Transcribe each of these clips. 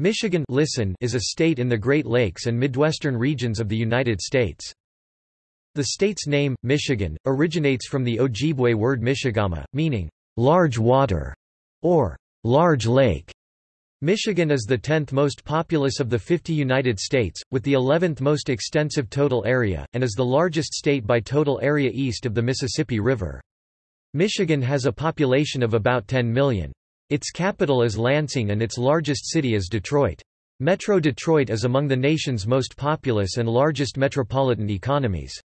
Michigan listen is a state in the Great Lakes and Midwestern regions of the United States. The state's name, Michigan, originates from the Ojibwe word Michigama, meaning, large water, or large lake. Michigan is the 10th most populous of the 50 United States, with the 11th most extensive total area, and is the largest state by total area east of the Mississippi River. Michigan has a population of about 10 million. Its capital is Lansing and its largest city is Detroit. Metro Detroit is among the nation's most populous and largest metropolitan economies.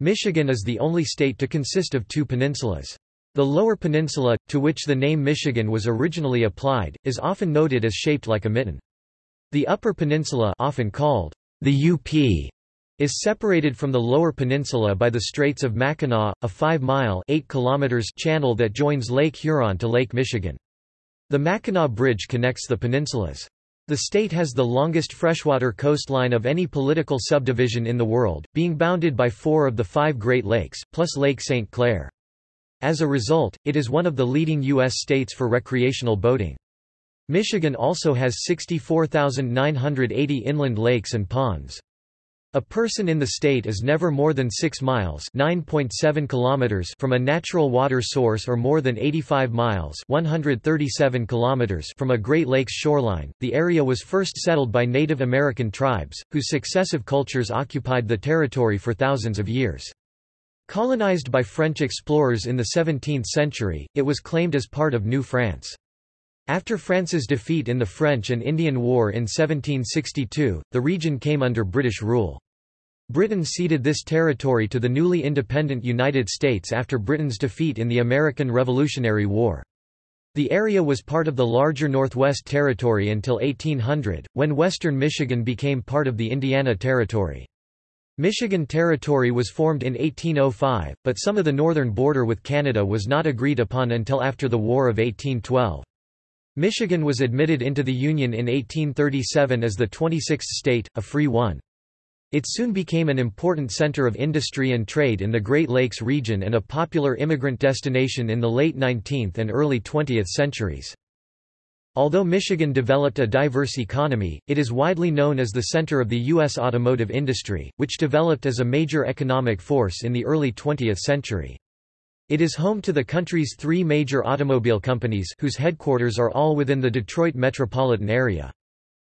Michigan is the only state to consist of two peninsulas. The Lower Peninsula, to which the name Michigan was originally applied, is often noted as shaped like a mitten. The Upper Peninsula often called the UP is separated from the Lower Peninsula by the Straits of Mackinac, a 5-mile channel that joins Lake Huron to Lake Michigan. The Mackinac Bridge connects the peninsulas. The state has the longest freshwater coastline of any political subdivision in the world, being bounded by four of the five Great Lakes, plus Lake St. Clair. As a result, it is one of the leading U.S. states for recreational boating. Michigan also has 64,980 inland lakes and ponds. A person in the state is never more than 6 miles (9.7 kilometers) from a natural water source or more than 85 miles (137 kilometers) from a Great Lakes shoreline. The area was first settled by Native American tribes, whose successive cultures occupied the territory for thousands of years. Colonized by French explorers in the 17th century, it was claimed as part of New France. After France's defeat in the French and Indian War in 1762, the region came under British rule. Britain ceded this territory to the newly independent United States after Britain's defeat in the American Revolutionary War. The area was part of the larger Northwest Territory until 1800, when western Michigan became part of the Indiana Territory. Michigan Territory was formed in 1805, but some of the northern border with Canada was not agreed upon until after the War of 1812. Michigan was admitted into the Union in 1837 as the 26th state, a free one. It soon became an important center of industry and trade in the Great Lakes region and a popular immigrant destination in the late 19th and early 20th centuries. Although Michigan developed a diverse economy, it is widely known as the center of the U.S. automotive industry, which developed as a major economic force in the early 20th century. It is home to the country's three major automobile companies whose headquarters are all within the Detroit metropolitan area.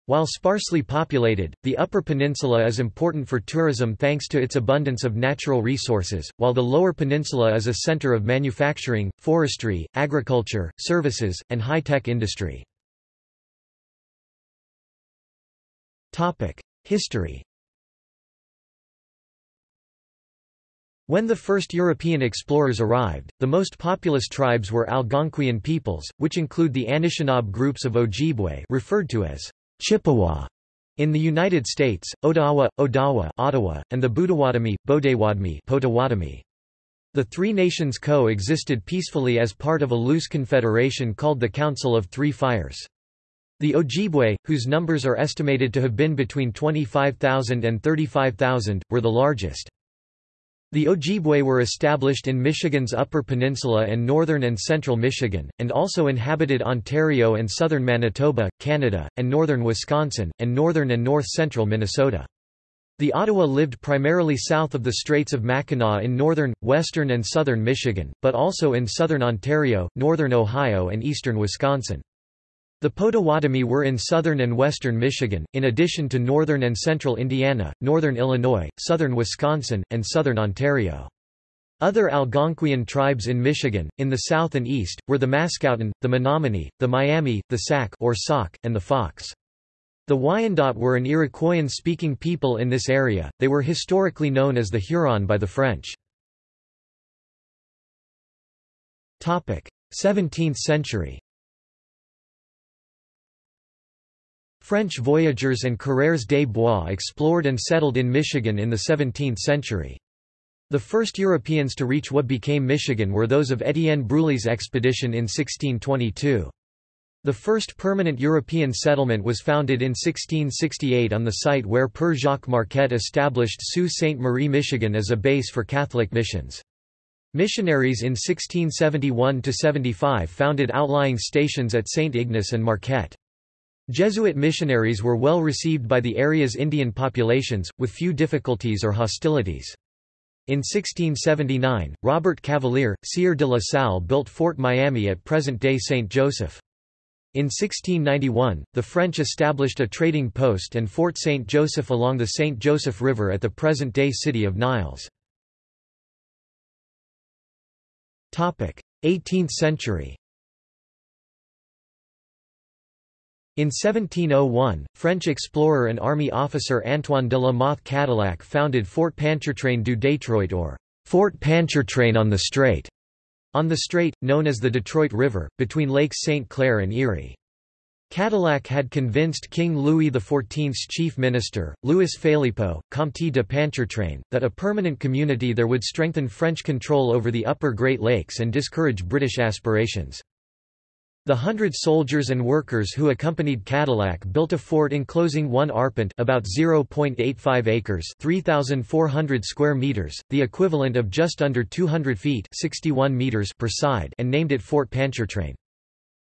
While sparsely populated, the Upper Peninsula is important for tourism thanks to its abundance of natural resources, while the Lower Peninsula is a center of manufacturing, forestry, agriculture, services, and high-tech industry. History When the first European explorers arrived, the most populous tribes were Algonquian peoples, which include the Anishinaabe groups of Ojibwe referred to as Chippewa in the United States, Odawa, Odawa Ottawa, and the Budowatami, Bodewadmi Potawatomi. The three nations co-existed peacefully as part of a loose confederation called the Council of Three Fires. The Ojibwe, whose numbers are estimated to have been between 25,000 and 35,000, were the largest. The Ojibwe were established in Michigan's Upper Peninsula and northern and central Michigan, and also inhabited Ontario and southern Manitoba, Canada, and northern Wisconsin, and northern and north-central Minnesota. The Ottawa lived primarily south of the Straits of Mackinac in northern, western and southern Michigan, but also in southern Ontario, northern Ohio and eastern Wisconsin. The Potawatomi were in southern and western Michigan, in addition to northern and central Indiana, northern Illinois, southern Wisconsin, and southern Ontario. Other Algonquian tribes in Michigan, in the south and east, were the Mascouten, the Menominee, the Miami, the Sac or Sauk, and the Fox. The Wyandot were an Iroquoian-speaking people in this area, they were historically known as the Huron by the French. 17th century French voyageurs and coureurs des bois explored and settled in Michigan in the 17th century. The first Europeans to reach what became Michigan were those of Étienne Brulé's expedition in 1622. The first permanent European settlement was founded in 1668 on the site where Père Jacques Marquette established Sault Ste. Marie, Michigan as a base for Catholic missions. Missionaries in 1671–75 founded outlying stations at St. Ignace and Marquette. Jesuit missionaries were well received by the area's Indian populations, with few difficulties or hostilities. In 1679, Robert Cavelier, Sieur de la Salle built Fort Miami at present-day St. Joseph. In 1691, the French established a trading post and Fort St. Joseph along the St. Joseph River at the present-day city of Niles. 18th century In 1701, French explorer and army officer Antoine de la Mothe Cadillac founded Fort Pontchartrain du Détroit or Fort Pontchartrain on the Strait, on the strait, known as the Detroit River, between Lakes St. Clair and Erie. Cadillac had convinced King Louis XIV's chief minister, Louis Phélypeaux, Comte de Pontchartrain, that a permanent community there would strengthen French control over the upper Great Lakes and discourage British aspirations. The hundred soldiers and workers who accompanied Cadillac built a fort enclosing one arpent about 0.85 acres 3,400 square meters, the equivalent of just under 200 feet 61 meters per side and named it Fort Pontchartrain.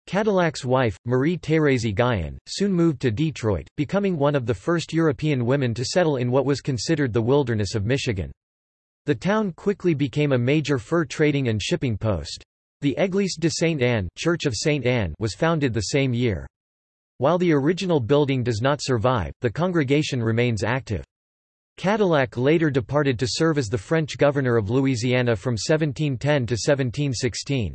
Cadillac's wife, Marie-Thérèse Guyon, soon moved to Detroit, becoming one of the first European women to settle in what was considered the wilderness of Michigan. The town quickly became a major fur trading and shipping post. The Église de Sainte-Anne Church of Saint Anne was founded the same year. While the original building does not survive, the congregation remains active. Cadillac later departed to serve as the French governor of Louisiana from 1710 to 1716.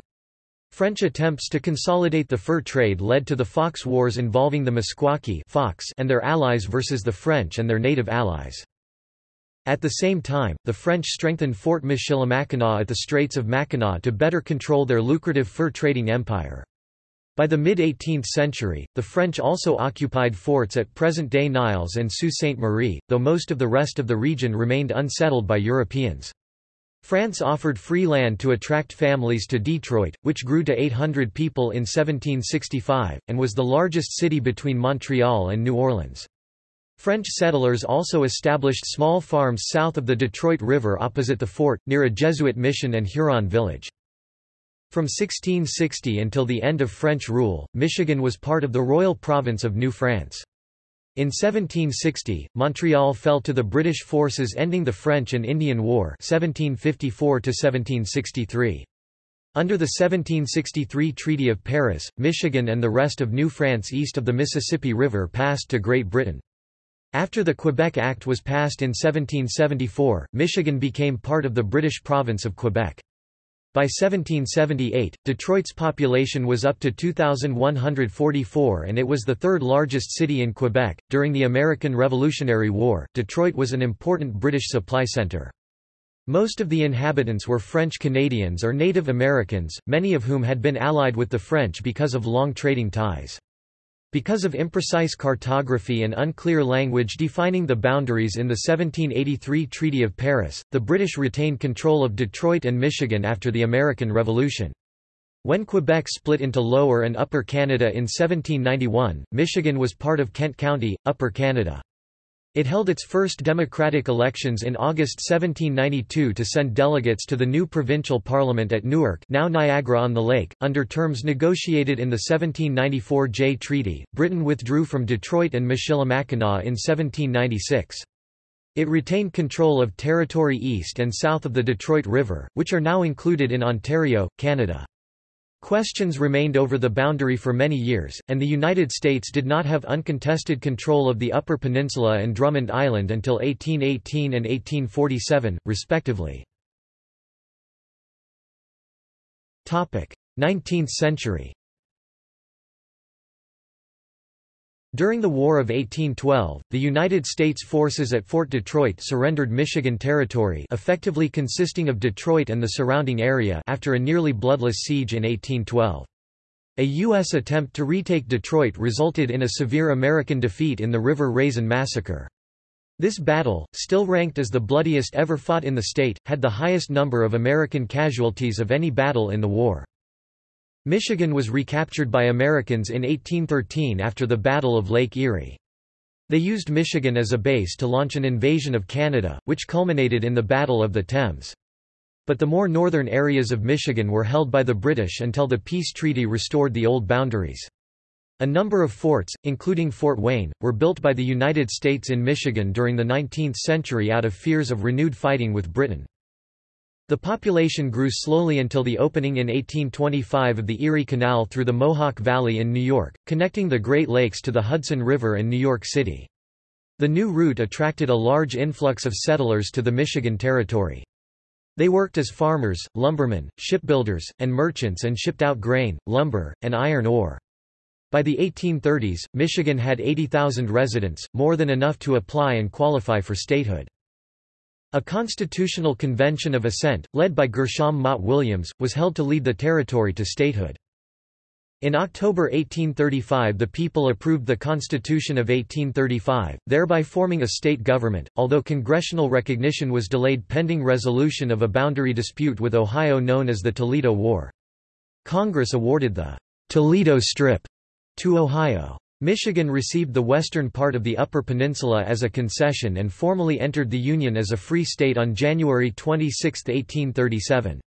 French attempts to consolidate the fur trade led to the Fox Wars involving the Meskwaki Fox and their allies versus the French and their native allies. At the same time, the French strengthened Fort Michilimackinac at the Straits of Mackinac to better control their lucrative fur trading empire. By the mid-18th century, the French also occupied forts at present-day Niles and Sault Ste. Marie, though most of the rest of the region remained unsettled by Europeans. France offered free land to attract families to Detroit, which grew to 800 people in 1765, and was the largest city between Montreal and New Orleans. French settlers also established small farms south of the Detroit River opposite the fort, near a Jesuit mission and Huron village. From 1660 until the end of French rule, Michigan was part of the Royal Province of New France. In 1760, Montreal fell to the British forces ending the French and Indian War 1754 -1763. Under the 1763 Treaty of Paris, Michigan and the rest of New France east of the Mississippi River passed to Great Britain. After the Quebec Act was passed in 1774, Michigan became part of the British province of Quebec. By 1778, Detroit's population was up to 2,144 and it was the third largest city in Quebec. During the American Revolutionary War, Detroit was an important British supply centre. Most of the inhabitants were French Canadians or Native Americans, many of whom had been allied with the French because of long trading ties. Because of imprecise cartography and unclear language defining the boundaries in the 1783 Treaty of Paris, the British retained control of Detroit and Michigan after the American Revolution. When Quebec split into Lower and Upper Canada in 1791, Michigan was part of Kent County, Upper Canada. It held its first democratic elections in August 1792 to send delegates to the new provincial parliament at Newark now Niagara-on-the-Lake. Under terms negotiated in the 1794 Jay Treaty, Britain withdrew from Detroit and Michilimackinac in 1796. It retained control of territory east and south of the Detroit River, which are now included in Ontario, Canada. Questions remained over the boundary for many years, and the United States did not have uncontested control of the Upper Peninsula and Drummond Island until 1818 and 1847, respectively. 19th century During the War of 1812, the United States forces at Fort Detroit surrendered Michigan Territory effectively consisting of Detroit and the surrounding area after a nearly bloodless siege in 1812. A U.S. attempt to retake Detroit resulted in a severe American defeat in the River Raisin Massacre. This battle, still ranked as the bloodiest ever fought in the state, had the highest number of American casualties of any battle in the war. Michigan was recaptured by Americans in 1813 after the Battle of Lake Erie. They used Michigan as a base to launch an invasion of Canada, which culminated in the Battle of the Thames. But the more northern areas of Michigan were held by the British until the peace treaty restored the old boundaries. A number of forts, including Fort Wayne, were built by the United States in Michigan during the 19th century out of fears of renewed fighting with Britain. The population grew slowly until the opening in 1825 of the Erie Canal through the Mohawk Valley in New York, connecting the Great Lakes to the Hudson River and New York City. The new route attracted a large influx of settlers to the Michigan Territory. They worked as farmers, lumbermen, shipbuilders, and merchants and shipped out grain, lumber, and iron ore. By the 1830s, Michigan had 80,000 residents, more than enough to apply and qualify for statehood. A constitutional convention of assent, led by Gershom Mott Williams, was held to lead the territory to statehood. In October 1835 the people approved the Constitution of 1835, thereby forming a state government, although congressional recognition was delayed pending resolution of a boundary dispute with Ohio known as the Toledo War. Congress awarded the Toledo Strip to Ohio. Michigan received the western part of the Upper Peninsula as a concession and formally entered the Union as a free state on January 26, 1837.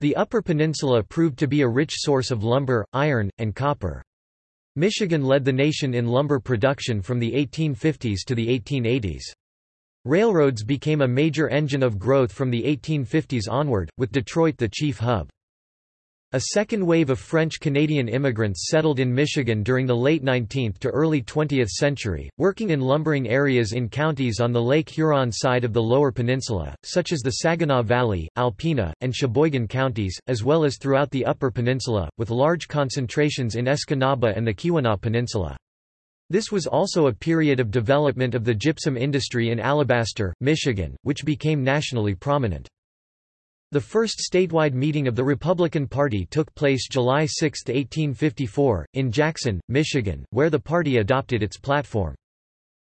The Upper Peninsula proved to be a rich source of lumber, iron, and copper. Michigan led the nation in lumber production from the 1850s to the 1880s. Railroads became a major engine of growth from the 1850s onward, with Detroit the chief hub. A second wave of French-Canadian immigrants settled in Michigan during the late 19th to early 20th century, working in lumbering areas in counties on the Lake Huron side of the Lower Peninsula, such as the Saginaw Valley, Alpena, and Cheboygan counties, as well as throughout the Upper Peninsula, with large concentrations in Escanaba and the Keweenaw Peninsula. This was also a period of development of the gypsum industry in Alabaster, Michigan, which became nationally prominent. The first statewide meeting of the Republican Party took place July 6, 1854, in Jackson, Michigan, where the party adopted its platform.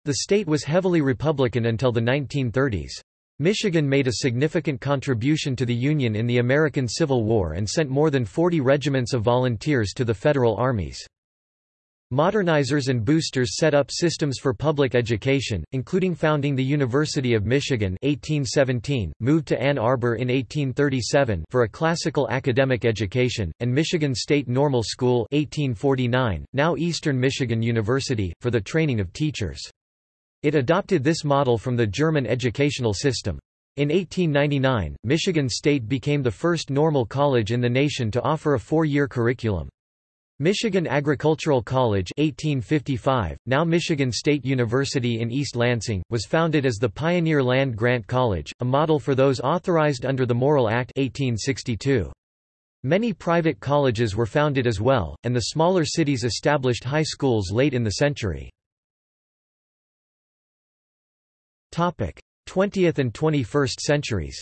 The state was heavily Republican until the 1930s. Michigan made a significant contribution to the Union in the American Civil War and sent more than 40 regiments of volunteers to the federal armies. Modernizers and boosters set up systems for public education, including founding the University of Michigan 1817, moved to Ann Arbor in 1837 for a classical academic education, and Michigan State Normal School 1849, now Eastern Michigan University, for the training of teachers. It adopted this model from the German educational system. In 1899, Michigan State became the first normal college in the nation to offer a four-year curriculum. Michigan Agricultural College 1855, now Michigan State University in East Lansing, was founded as the Pioneer Land Grant College, a model for those authorized under the Morrill Act 1862. Many private colleges were founded as well, and the smaller cities established high schools late in the century. 20th and 21st centuries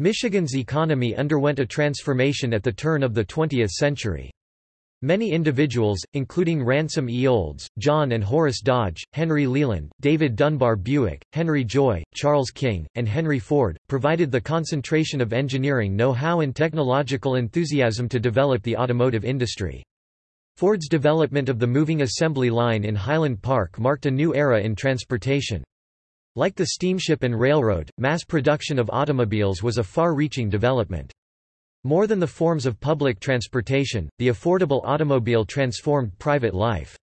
Michigan's economy underwent a transformation at the turn of the 20th century. Many individuals, including Ransom E. Olds, John and Horace Dodge, Henry Leland, David Dunbar Buick, Henry Joy, Charles King, and Henry Ford, provided the concentration of engineering know-how and technological enthusiasm to develop the automotive industry. Ford's development of the moving assembly line in Highland Park marked a new era in transportation. Like the steamship and railroad, mass production of automobiles was a far-reaching development. More than the forms of public transportation, the affordable automobile transformed private life.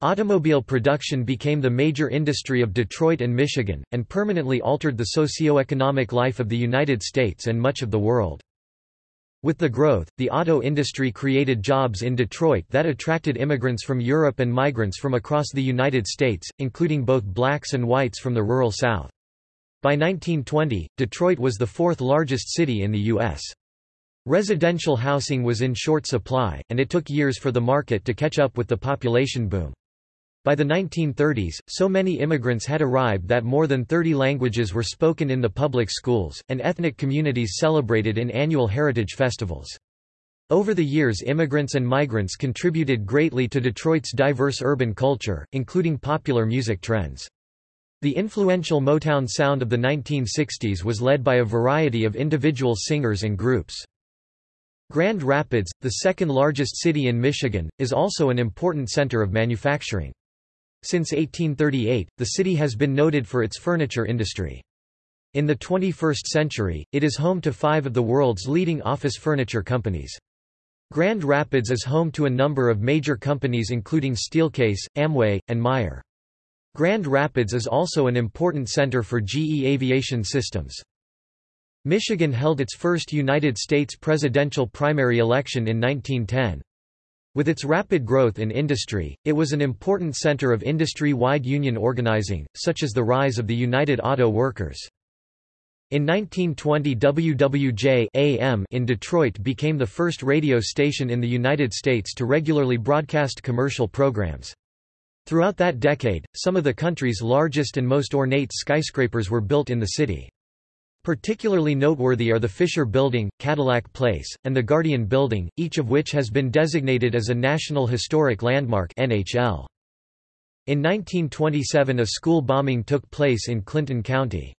Automobile production became the major industry of Detroit and Michigan, and permanently altered the socio-economic life of the United States and much of the world. With the growth, the auto industry created jobs in Detroit that attracted immigrants from Europe and migrants from across the United States, including both blacks and whites from the rural South. By 1920, Detroit was the fourth largest city in the U.S. Residential housing was in short supply, and it took years for the market to catch up with the population boom. By the 1930s, so many immigrants had arrived that more than 30 languages were spoken in the public schools, and ethnic communities celebrated in annual heritage festivals. Over the years immigrants and migrants contributed greatly to Detroit's diverse urban culture, including popular music trends. The influential Motown sound of the 1960s was led by a variety of individual singers and groups. Grand Rapids, the second largest city in Michigan, is also an important center of manufacturing. Since 1838, the city has been noted for its furniture industry. In the 21st century, it is home to five of the world's leading office furniture companies. Grand Rapids is home to a number of major companies including Steelcase, Amway, and Meijer. Grand Rapids is also an important center for GE Aviation Systems. Michigan held its first United States presidential primary election in 1910. With its rapid growth in industry, it was an important center of industry-wide union organizing, such as the rise of the United Auto Workers. In 1920 WWJ AM in Detroit became the first radio station in the United States to regularly broadcast commercial programs. Throughout that decade, some of the country's largest and most ornate skyscrapers were built in the city. Particularly noteworthy are the Fisher Building, Cadillac Place, and the Guardian Building, each of which has been designated as a National Historic Landmark NHL. In 1927 a school bombing took place in Clinton County.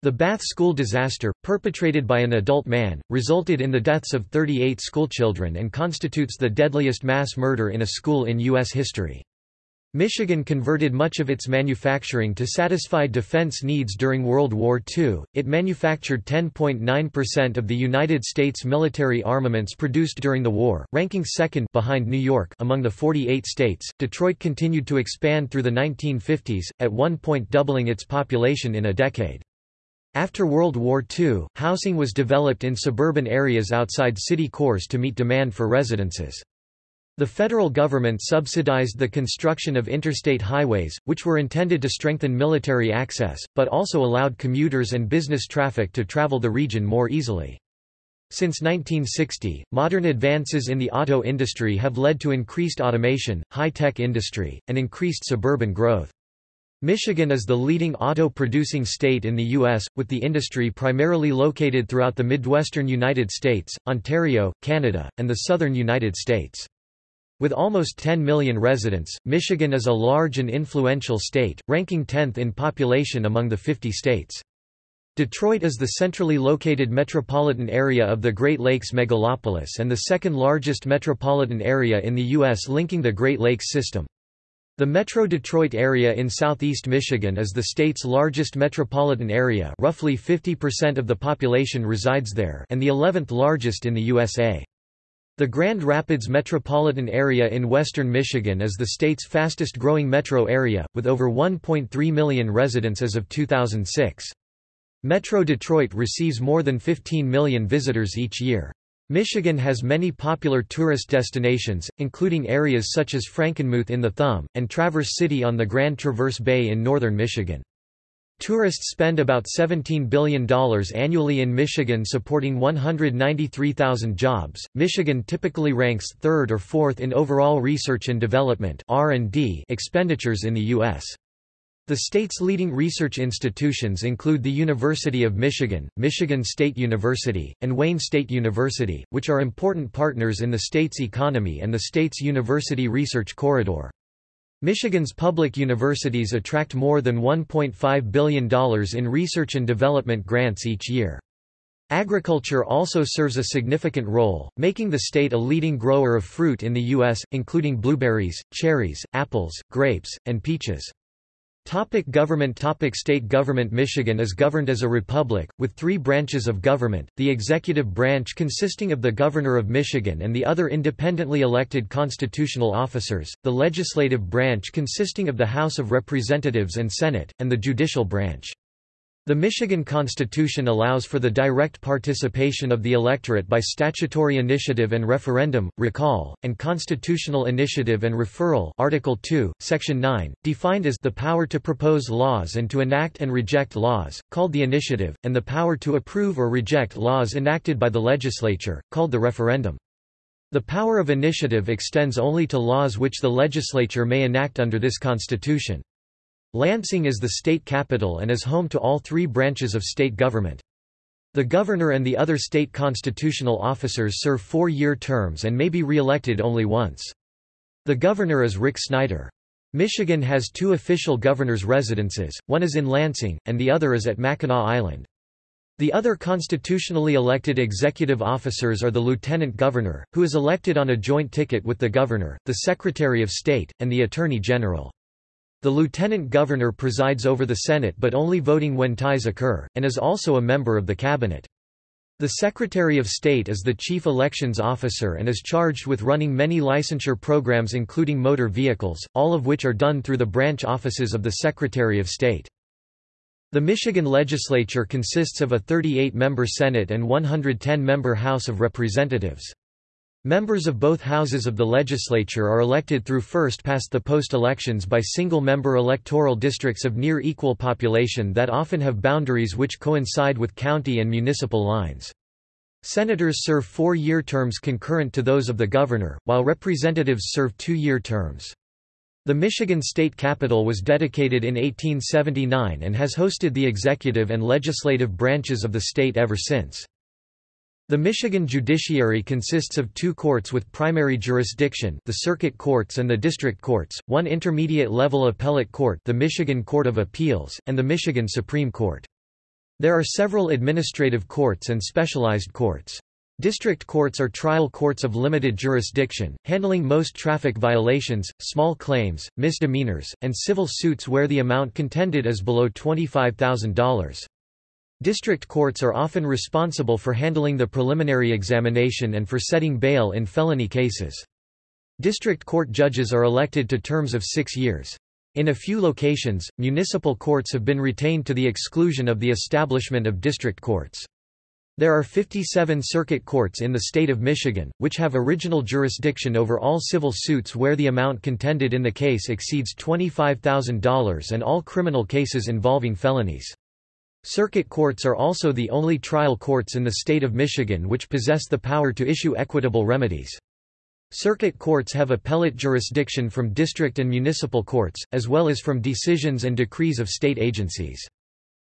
The Bath school disaster, perpetrated by an adult man, resulted in the deaths of 38 schoolchildren and constitutes the deadliest mass murder in a school in U.S. history. Michigan converted much of its manufacturing to satisfy defense needs during World War II. It manufactured 10.9% of the United States military armaments produced during the war, ranking second behind New York among the 48 states. Detroit continued to expand through the 1950s, at one point doubling its population in a decade. After World War II, housing was developed in suburban areas outside city cores to meet demand for residences. The federal government subsidized the construction of interstate highways, which were intended to strengthen military access, but also allowed commuters and business traffic to travel the region more easily. Since 1960, modern advances in the auto industry have led to increased automation, high-tech industry, and increased suburban growth. Michigan is the leading auto-producing state in the U.S., with the industry primarily located throughout the Midwestern United States, Ontario, Canada, and the southern United States. With almost 10 million residents, Michigan is a large and influential state, ranking 10th in population among the 50 states. Detroit is the centrally located metropolitan area of the Great Lakes megalopolis and the second largest metropolitan area in the U.S. linking the Great Lakes system. The Metro Detroit area in southeast Michigan is the state's largest metropolitan area roughly 50% of the population resides there and the 11th largest in the USA. The Grand Rapids metropolitan area in western Michigan is the state's fastest growing metro area, with over 1.3 million residents as of 2006. Metro Detroit receives more than 15 million visitors each year. Michigan has many popular tourist destinations, including areas such as Frankenmuth in the Thumb, and Traverse City on the Grand Traverse Bay in northern Michigan. Tourists spend about $17 billion annually in Michigan supporting 193,000 jobs. Michigan typically ranks third or fourth in overall research and development (R&D) expenditures in the US. The state's leading research institutions include the University of Michigan, Michigan State University, and Wayne State University, which are important partners in the state's economy and the state's university research corridor. Michigan's public universities attract more than $1.5 billion in research and development grants each year. Agriculture also serves a significant role, making the state a leading grower of fruit in the U.S., including blueberries, cherries, apples, grapes, and peaches. Topic government Topic State government Michigan is governed as a republic, with three branches of government, the executive branch consisting of the Governor of Michigan and the other independently elected constitutional officers, the legislative branch consisting of the House of Representatives and Senate, and the judicial branch. The Michigan Constitution allows for the direct participation of the electorate by statutory initiative and referendum, recall, and constitutional initiative and referral Article 2, Section 9, defined as the power to propose laws and to enact and reject laws, called the initiative, and the power to approve or reject laws enacted by the legislature, called the referendum. The power of initiative extends only to laws which the legislature may enact under this constitution. Lansing is the state capital and is home to all three branches of state government. The governor and the other state constitutional officers serve four-year terms and may be re-elected only once. The governor is Rick Snyder. Michigan has two official governor's residences, one is in Lansing, and the other is at Mackinac Island. The other constitutionally elected executive officers are the lieutenant governor, who is elected on a joint ticket with the governor, the secretary of state, and the attorney general. The lieutenant governor presides over the Senate but only voting when ties occur, and is also a member of the cabinet. The Secretary of State is the chief elections officer and is charged with running many licensure programs including motor vehicles, all of which are done through the branch offices of the Secretary of State. The Michigan legislature consists of a 38-member Senate and 110-member House of Representatives. Members of both houses of the legislature are elected through first-past-the-post elections by single-member electoral districts of near equal population that often have boundaries which coincide with county and municipal lines. Senators serve four-year terms concurrent to those of the governor, while representatives serve two-year terms. The Michigan State Capitol was dedicated in 1879 and has hosted the executive and legislative branches of the state ever since. The Michigan judiciary consists of two courts with primary jurisdiction the circuit courts and the district courts, one intermediate-level appellate court the Michigan Court of Appeals, and the Michigan Supreme Court. There are several administrative courts and specialized courts. District courts are trial courts of limited jurisdiction, handling most traffic violations, small claims, misdemeanors, and civil suits where the amount contended is below $25,000. District courts are often responsible for handling the preliminary examination and for setting bail in felony cases. District court judges are elected to terms of six years. In a few locations, municipal courts have been retained to the exclusion of the establishment of district courts. There are 57 circuit courts in the state of Michigan, which have original jurisdiction over all civil suits where the amount contended in the case exceeds $25,000 and all criminal cases involving felonies. Circuit courts are also the only trial courts in the state of Michigan which possess the power to issue equitable remedies. Circuit courts have appellate jurisdiction from district and municipal courts, as well as from decisions and decrees of state agencies.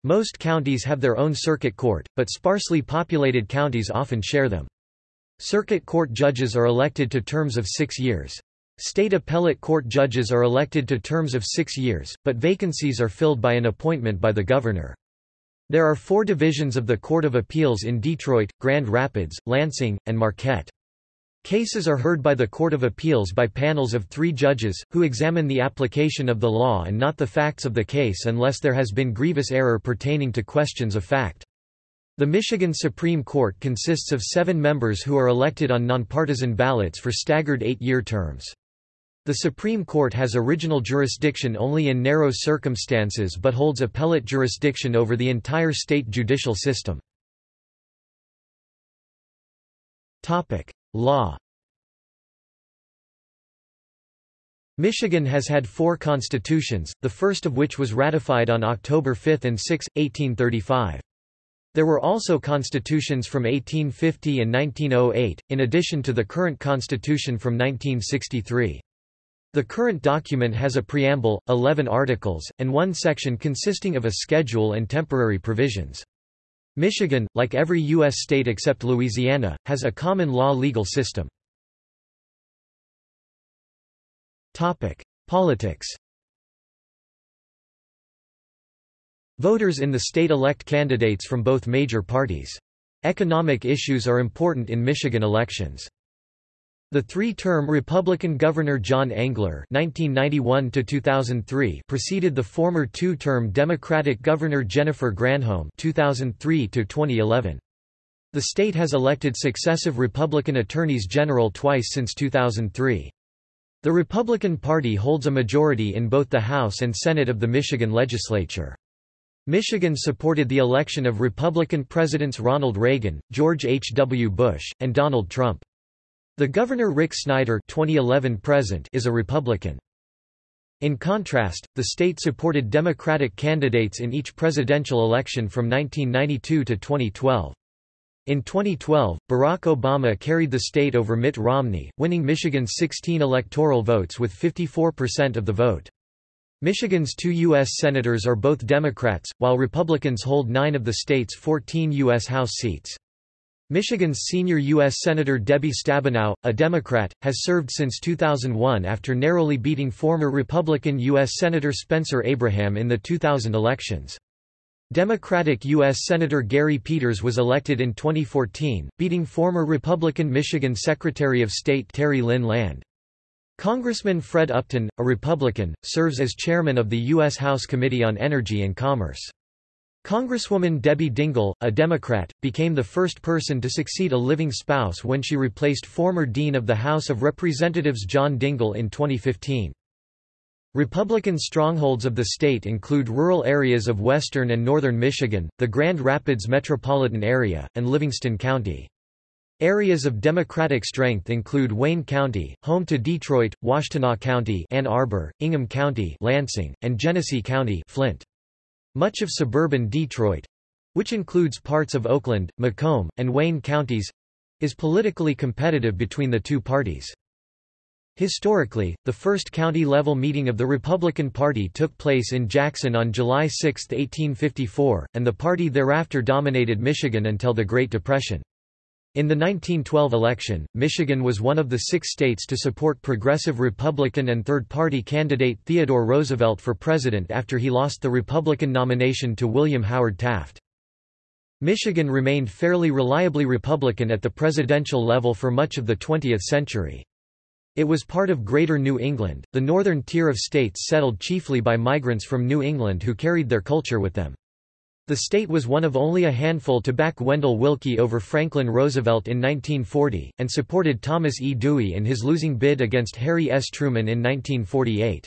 Most counties have their own circuit court, but sparsely populated counties often share them. Circuit court judges are elected to terms of six years. State appellate court judges are elected to terms of six years, but vacancies are filled by an appointment by the governor. There are four divisions of the Court of Appeals in Detroit, Grand Rapids, Lansing, and Marquette. Cases are heard by the Court of Appeals by panels of three judges, who examine the application of the law and not the facts of the case unless there has been grievous error pertaining to questions of fact. The Michigan Supreme Court consists of seven members who are elected on nonpartisan ballots for staggered eight-year terms. The Supreme Court has original jurisdiction only in narrow circumstances but holds appellate jurisdiction over the entire state judicial system. Law Michigan has had four constitutions, the first of which was ratified on October 5 and 6, 1835. There were also constitutions from 1850 and 1908, in addition to the current constitution from 1963. The current document has a preamble, 11 articles, and one section consisting of a schedule and temporary provisions. Michigan, like every U.S. state except Louisiana, has a common law legal system. Politics Voters in the state elect candidates from both major parties. Economic issues are important in Michigan elections. The three-term Republican Governor John Engler (1991–2003) preceded the former two-term Democratic Governor Jennifer Granholm (2003–2011). The state has elected successive Republican attorneys general twice since 2003. The Republican Party holds a majority in both the House and Senate of the Michigan legislature. Michigan supported the election of Republican Presidents Ronald Reagan, George H. W. Bush, and Donald Trump. The Governor Rick Snyder 2011 present is a Republican. In contrast, the state supported Democratic candidates in each presidential election from 1992 to 2012. In 2012, Barack Obama carried the state over Mitt Romney, winning Michigan's 16 electoral votes with 54% of the vote. Michigan's two U.S. senators are both Democrats, while Republicans hold nine of the state's 14 U.S. House seats. Michigan's senior U.S. Senator Debbie Stabenow, a Democrat, has served since 2001 after narrowly beating former Republican U.S. Senator Spencer Abraham in the 2000 elections. Democratic U.S. Senator Gary Peters was elected in 2014, beating former Republican Michigan Secretary of State Terry Lynn Land. Congressman Fred Upton, a Republican, serves as chairman of the U.S. House Committee on Energy and Commerce. Congresswoman Debbie Dingell, a Democrat, became the first person to succeed a living spouse when she replaced former Dean of the House of Representatives John Dingell in 2015. Republican strongholds of the state include rural areas of western and northern Michigan, the Grand Rapids metropolitan area, and Livingston County. Areas of Democratic strength include Wayne County, home to Detroit, Washtenaw County Ann Arbor, Ingham County Lansing, and Genesee County Flint. Much of suburban Detroit—which includes parts of Oakland, Macomb, and Wayne counties—is politically competitive between the two parties. Historically, the first county-level meeting of the Republican Party took place in Jackson on July 6, 1854, and the party thereafter dominated Michigan until the Great Depression. In the 1912 election, Michigan was one of the six states to support progressive Republican and third-party candidate Theodore Roosevelt for president after he lost the Republican nomination to William Howard Taft. Michigan remained fairly reliably Republican at the presidential level for much of the 20th century. It was part of Greater New England, the northern tier of states settled chiefly by migrants from New England who carried their culture with them. The state was one of only a handful to back Wendell Willkie over Franklin Roosevelt in 1940, and supported Thomas E. Dewey in his losing bid against Harry S. Truman in 1948.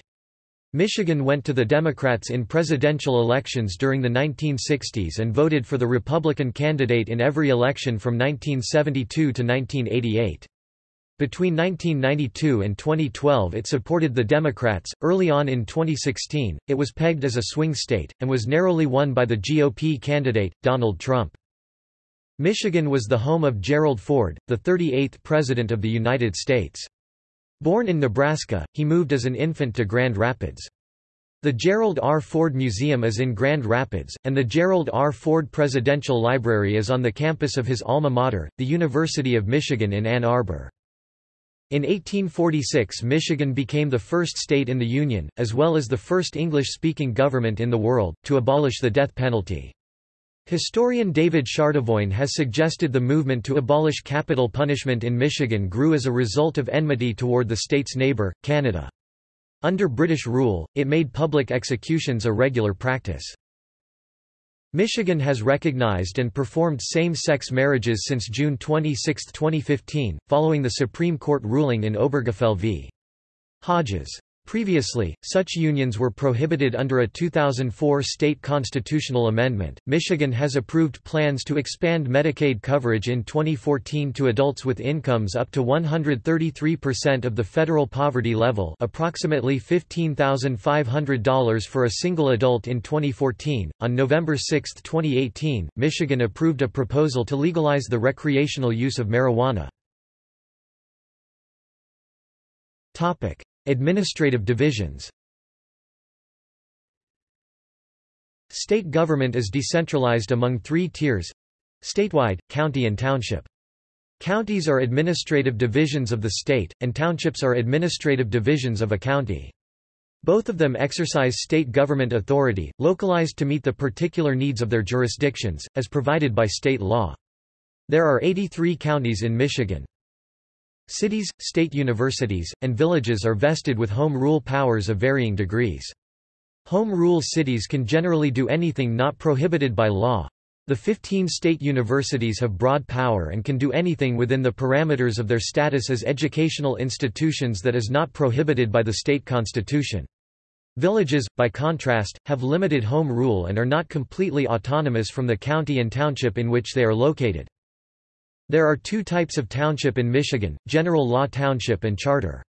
Michigan went to the Democrats in presidential elections during the 1960s and voted for the Republican candidate in every election from 1972 to 1988. Between 1992 and 2012 it supported the Democrats. Early on in 2016, it was pegged as a swing state, and was narrowly won by the GOP candidate, Donald Trump. Michigan was the home of Gerald Ford, the 38th President of the United States. Born in Nebraska, he moved as an infant to Grand Rapids. The Gerald R. Ford Museum is in Grand Rapids, and the Gerald R. Ford Presidential Library is on the campus of his alma mater, the University of Michigan in Ann Arbor. In 1846 Michigan became the first state in the Union, as well as the first English-speaking government in the world, to abolish the death penalty. Historian David Chardavoyne has suggested the movement to abolish capital punishment in Michigan grew as a result of enmity toward the state's neighbour, Canada. Under British rule, it made public executions a regular practice. Michigan has recognized and performed same-sex marriages since June 26, 2015, following the Supreme Court ruling in Obergefell v. Hodges. Previously, such unions were prohibited under a 2004 state constitutional amendment. Michigan has approved plans to expand Medicaid coverage in 2014 to adults with incomes up to 133% of the federal poverty level, approximately $15,500 for a single adult in 2014. On November 6, 2018, Michigan approved a proposal to legalize the recreational use of marijuana. Topic: Administrative divisions State government is decentralized among three tiers statewide, county and township. Counties are administrative divisions of the state, and townships are administrative divisions of a county. Both of them exercise state government authority, localized to meet the particular needs of their jurisdictions, as provided by state law. There are 83 counties in Michigan. Cities, state universities, and villages are vested with home rule powers of varying degrees. Home rule cities can generally do anything not prohibited by law. The 15 state universities have broad power and can do anything within the parameters of their status as educational institutions that is not prohibited by the state constitution. Villages, by contrast, have limited home rule and are not completely autonomous from the county and township in which they are located. There are two types of township in Michigan, general law township and charter.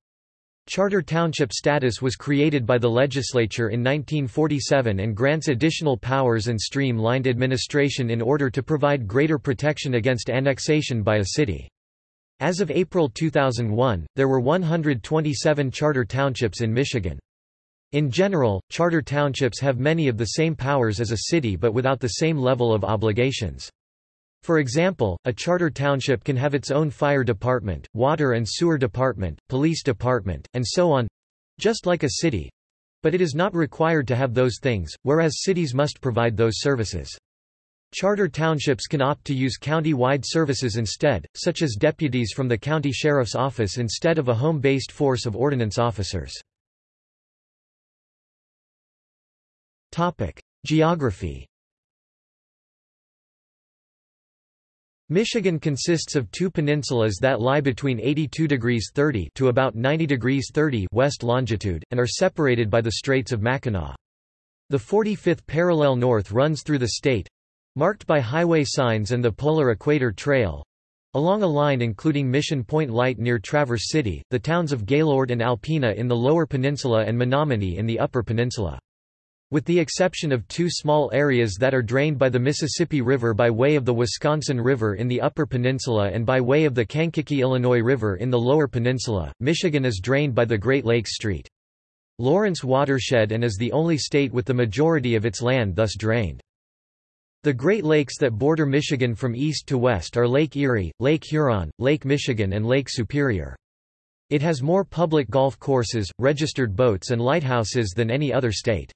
Charter township status was created by the legislature in 1947 and grants additional powers and streamlined administration in order to provide greater protection against annexation by a city. As of April 2001, there were 127 charter townships in Michigan. In general, charter townships have many of the same powers as a city but without the same level of obligations. For example, a charter township can have its own fire department, water and sewer department, police department, and so on—just like a city. But it is not required to have those things, whereas cities must provide those services. Charter townships can opt to use county-wide services instead, such as deputies from the county sheriff's office instead of a home-based force of ordinance officers. Geography Michigan consists of two peninsulas that lie between 82 degrees 30 to about 90 degrees 30 west longitude, and are separated by the Straits of Mackinac. The 45th parallel north runs through the state—marked by highway signs and the Polar Equator Trail, along a line including Mission Point Light near Traverse City, the towns of Gaylord and Alpena in the Lower Peninsula and Menominee in the Upper Peninsula. With the exception of two small areas that are drained by the Mississippi River by way of the Wisconsin River in the Upper Peninsula and by way of the Kankakee-Illinois River in the Lower Peninsula, Michigan is drained by the Great Lakes Street. Lawrence watershed and is the only state with the majority of its land thus drained. The Great Lakes that border Michigan from east to west are Lake Erie, Lake Huron, Lake Michigan and Lake Superior. It has more public golf courses, registered boats and lighthouses than any other state.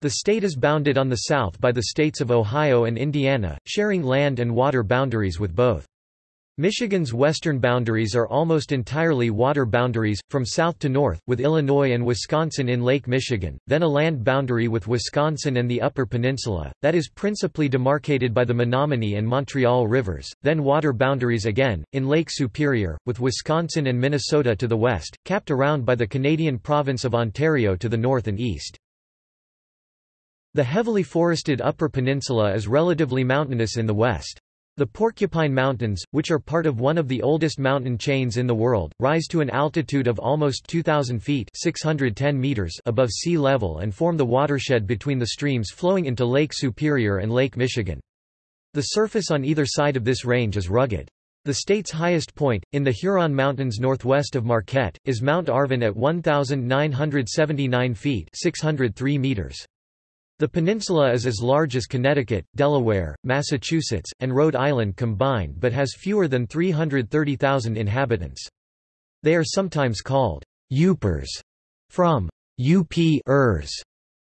The state is bounded on the south by the states of Ohio and Indiana, sharing land and water boundaries with both. Michigan's western boundaries are almost entirely water boundaries, from south to north, with Illinois and Wisconsin in Lake Michigan, then a land boundary with Wisconsin and the Upper Peninsula, that is principally demarcated by the Menominee and Montreal rivers, then water boundaries again, in Lake Superior, with Wisconsin and Minnesota to the west, capped around by the Canadian province of Ontario to the north and east. The heavily forested Upper Peninsula is relatively mountainous in the west. The Porcupine Mountains, which are part of one of the oldest mountain chains in the world, rise to an altitude of almost 2,000 feet 610 meters above sea level and form the watershed between the streams flowing into Lake Superior and Lake Michigan. The surface on either side of this range is rugged. The state's highest point, in the Huron Mountains northwest of Marquette, is Mount Arvon at 1,979 feet 603 meters. The peninsula is as large as Connecticut, Delaware, Massachusetts, and Rhode Island combined but has fewer than 330,000 inhabitants. They are sometimes called Yoopers, from UP -ers,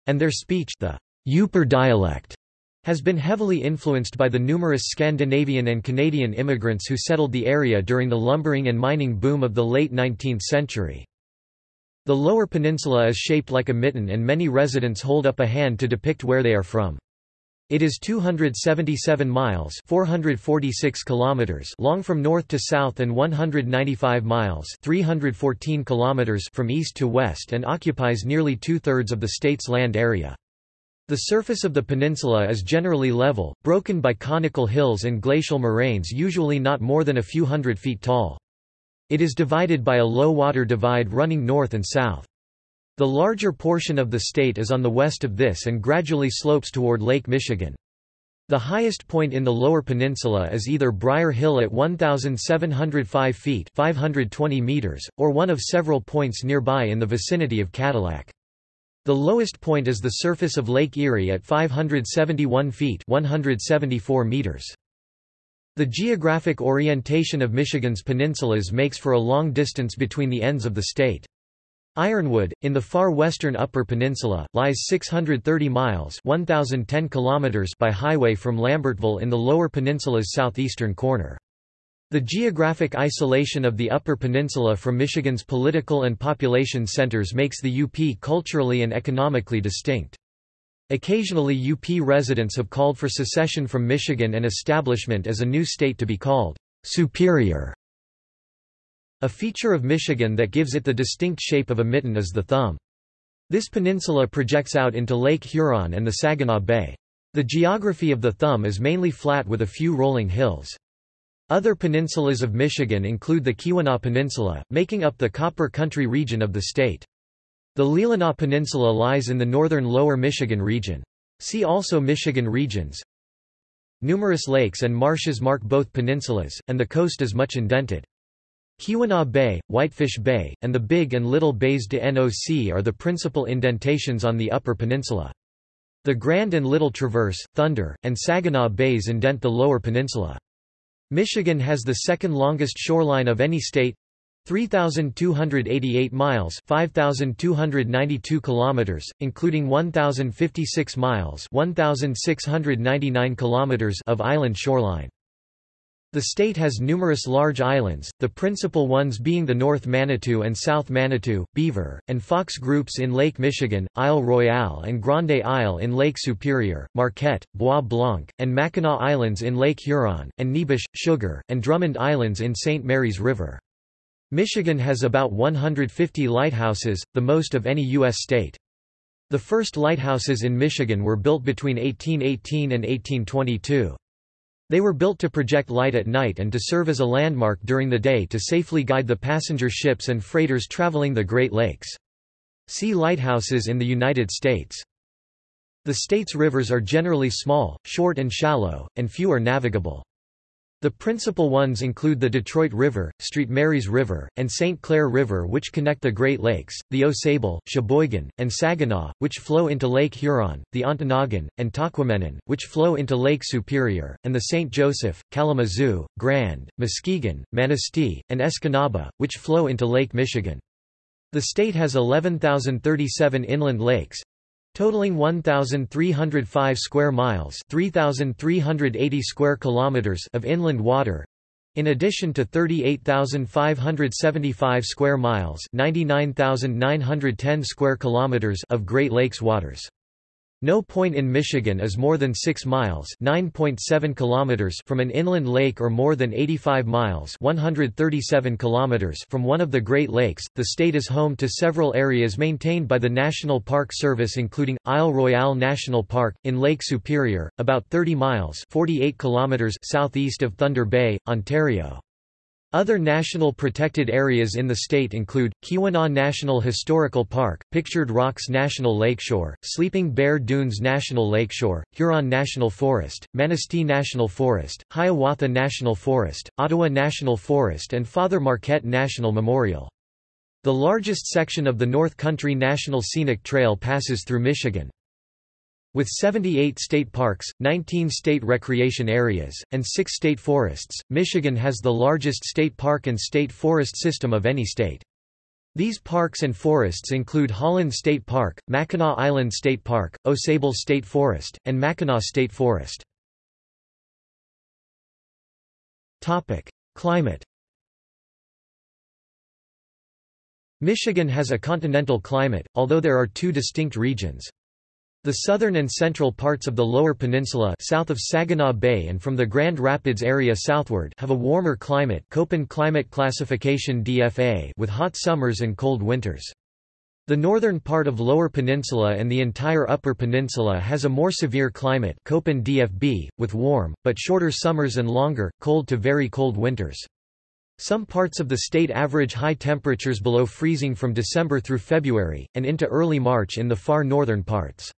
and their speech the Yooper dialect has been heavily influenced by the numerous Scandinavian and Canadian immigrants who settled the area during the lumbering and mining boom of the late 19th century. The lower peninsula is shaped like a mitten and many residents hold up a hand to depict where they are from. It is 277 miles 446 kilometers long from north to south and 195 miles 314 kilometers from east to west and occupies nearly two-thirds of the state's land area. The surface of the peninsula is generally level, broken by conical hills and glacial moraines usually not more than a few hundred feet tall. It is divided by a low water divide running north and south. The larger portion of the state is on the west of this and gradually slopes toward Lake Michigan. The highest point in the lower peninsula is either Briar Hill at 1,705 feet 520 meters, or one of several points nearby in the vicinity of Cadillac. The lowest point is the surface of Lake Erie at 571 feet 174 meters. The geographic orientation of Michigan's peninsulas makes for a long distance between the ends of the state. Ironwood, in the far western Upper Peninsula, lies 630 miles 1,010 kilometers by highway from Lambertville in the Lower Peninsula's southeastern corner. The geographic isolation of the Upper Peninsula from Michigan's political and population centers makes the UP culturally and economically distinct. Occasionally UP residents have called for secession from Michigan and establishment as a new state to be called Superior. A feature of Michigan that gives it the distinct shape of a mitten is the thumb. This peninsula projects out into Lake Huron and the Saginaw Bay. The geography of the thumb is mainly flat with a few rolling hills. Other peninsulas of Michigan include the Keweenaw Peninsula, making up the Copper Country region of the state. The Leelanau Peninsula lies in the northern Lower Michigan region. See also Michigan regions. Numerous lakes and marshes mark both peninsulas, and the coast is much indented. Keweenaw Bay, Whitefish Bay, and the Big and Little Bays de Noc are the principal indentations on the Upper Peninsula. The Grand and Little Traverse, Thunder, and Saginaw Bays indent the Lower Peninsula. Michigan has the second longest shoreline of any state, 3288 miles 5292 kilometers including 1056 miles 1699 kilometers of island shoreline The state has numerous large islands, the principal ones being the North Manitou and South Manitou, Beaver, and Fox groups in Lake Michigan, Isle Royale and Grande Isle in Lake Superior, Marquette, Bois Blanc, and Mackinac Islands in Lake Huron, and Neebish, Sugar, and Drummond Islands in St. Mary's River. Michigan has about 150 lighthouses, the most of any U.S. state. The first lighthouses in Michigan were built between 1818 and 1822. They were built to project light at night and to serve as a landmark during the day to safely guide the passenger ships and freighters traveling the Great Lakes. See lighthouses in the United States. The state's rivers are generally small, short and shallow, and few are navigable. The principal ones include the Detroit River, St. Mary's River, and St. Clair River which connect the Great Lakes, the Au Sable, Cheboygan, and Saginaw, which flow into Lake Huron, the Ontonagon, and Tahquamenon, which flow into Lake Superior, and the St. Joseph, Kalamazoo, Grand, Muskegon, Manistee, and Escanaba, which flow into Lake Michigan. The state has 11,037 inland lakes, totaling 1305 square miles 3380 square kilometers of inland water in addition to 38,575 square miles 99,910 square kilometers of Great Lakes waters no point in Michigan is more than 6 miles (9.7 kilometers) from an inland lake or more than 85 miles (137 kilometers) from one of the Great Lakes. The state is home to several areas maintained by the National Park Service including Isle Royale National Park in Lake Superior, about 30 miles (48 kilometers) southeast of Thunder Bay, Ontario. Other national protected areas in the state include, Keweenaw National Historical Park, Pictured Rocks National Lakeshore, Sleeping Bear Dunes National Lakeshore, Huron National Forest, Manistee National Forest, Hiawatha National Forest, Ottawa National Forest and Father Marquette National Memorial. The largest section of the North Country National Scenic Trail passes through Michigan. With 78 state parks, 19 state recreation areas, and 6 state forests, Michigan has the largest state park and state forest system of any state. These parks and forests include Holland State Park, Mackinac Island State Park, Au Sable State Forest, and Mackinac State Forest. Climate Michigan has a continental climate, although there are two distinct regions. The southern and central parts of the Lower Peninsula south of Saginaw Bay and from the Grand Rapids area southward have a warmer climate Köppen climate classification DFA with hot summers and cold winters. The northern part of Lower Peninsula and the entire Upper Peninsula has a more severe climate Köppen DFB, with warm, but shorter summers and longer, cold to very cold winters. Some parts of the state average high temperatures below freezing from December through February, and into early March in the far northern parts.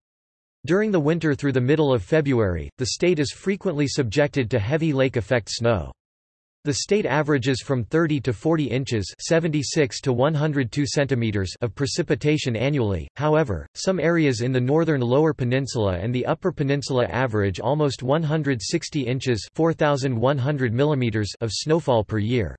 During the winter through the middle of February, the state is frequently subjected to heavy lake effect snow. The state averages from 30 to 40 inches 76 to 102 centimeters of precipitation annually, however, some areas in the northern lower peninsula and the upper peninsula average almost 160 inches 4,100 millimeters of snowfall per year.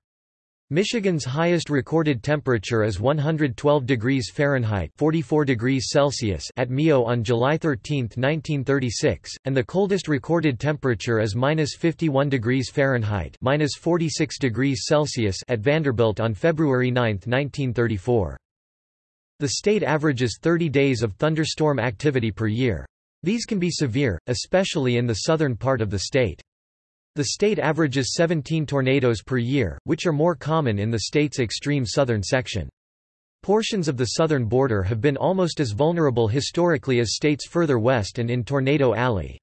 Michigan's highest recorded temperature is 112 degrees Fahrenheit 44 degrees Celsius at Mio on July 13, 1936, and the coldest recorded temperature is minus 51 degrees Fahrenheit minus 46 degrees Celsius at Vanderbilt on February 9, 1934. The state averages 30 days of thunderstorm activity per year. These can be severe, especially in the southern part of the state. The state averages 17 tornadoes per year, which are more common in the state's extreme southern section. Portions of the southern border have been almost as vulnerable historically as states further west and in Tornado Alley.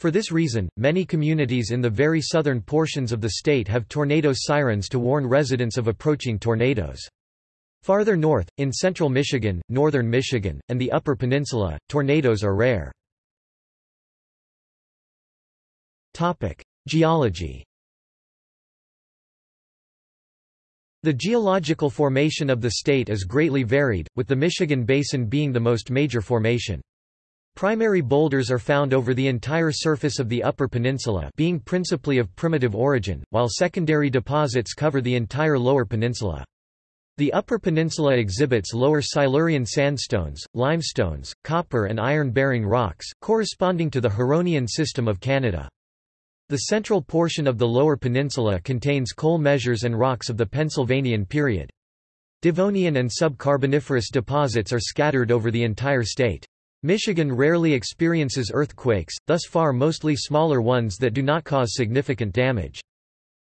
For this reason, many communities in the very southern portions of the state have tornado sirens to warn residents of approaching tornadoes. Farther north, in central Michigan, northern Michigan, and the Upper Peninsula, tornadoes are rare. Geology The geological formation of the state is greatly varied, with the Michigan Basin being the most major formation. Primary boulders are found over the entire surface of the Upper Peninsula being principally of primitive origin, while secondary deposits cover the entire Lower Peninsula. The Upper Peninsula exhibits lower Silurian sandstones, limestones, copper and iron-bearing rocks, corresponding to the Huronian system of Canada. The central portion of the Lower Peninsula contains coal measures and rocks of the Pennsylvanian period. Devonian and subcarboniferous deposits are scattered over the entire state. Michigan rarely experiences earthquakes, thus far mostly smaller ones that do not cause significant damage.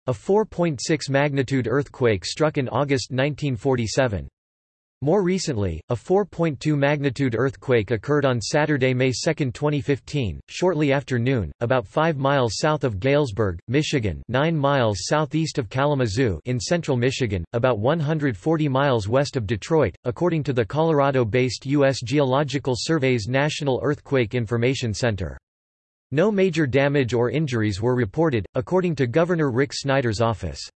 A 4.6 magnitude earthquake struck in August 1947. More recently, a 4.2 magnitude earthquake occurred on Saturday, May 2, 2015, shortly after noon, about 5 miles south of Galesburg, Michigan 9 miles southeast of Kalamazoo in central Michigan, about 140 miles west of Detroit, according to the Colorado-based U.S. Geological Survey's National Earthquake Information Center. No major damage or injuries were reported, according to Governor Rick Snyder's office.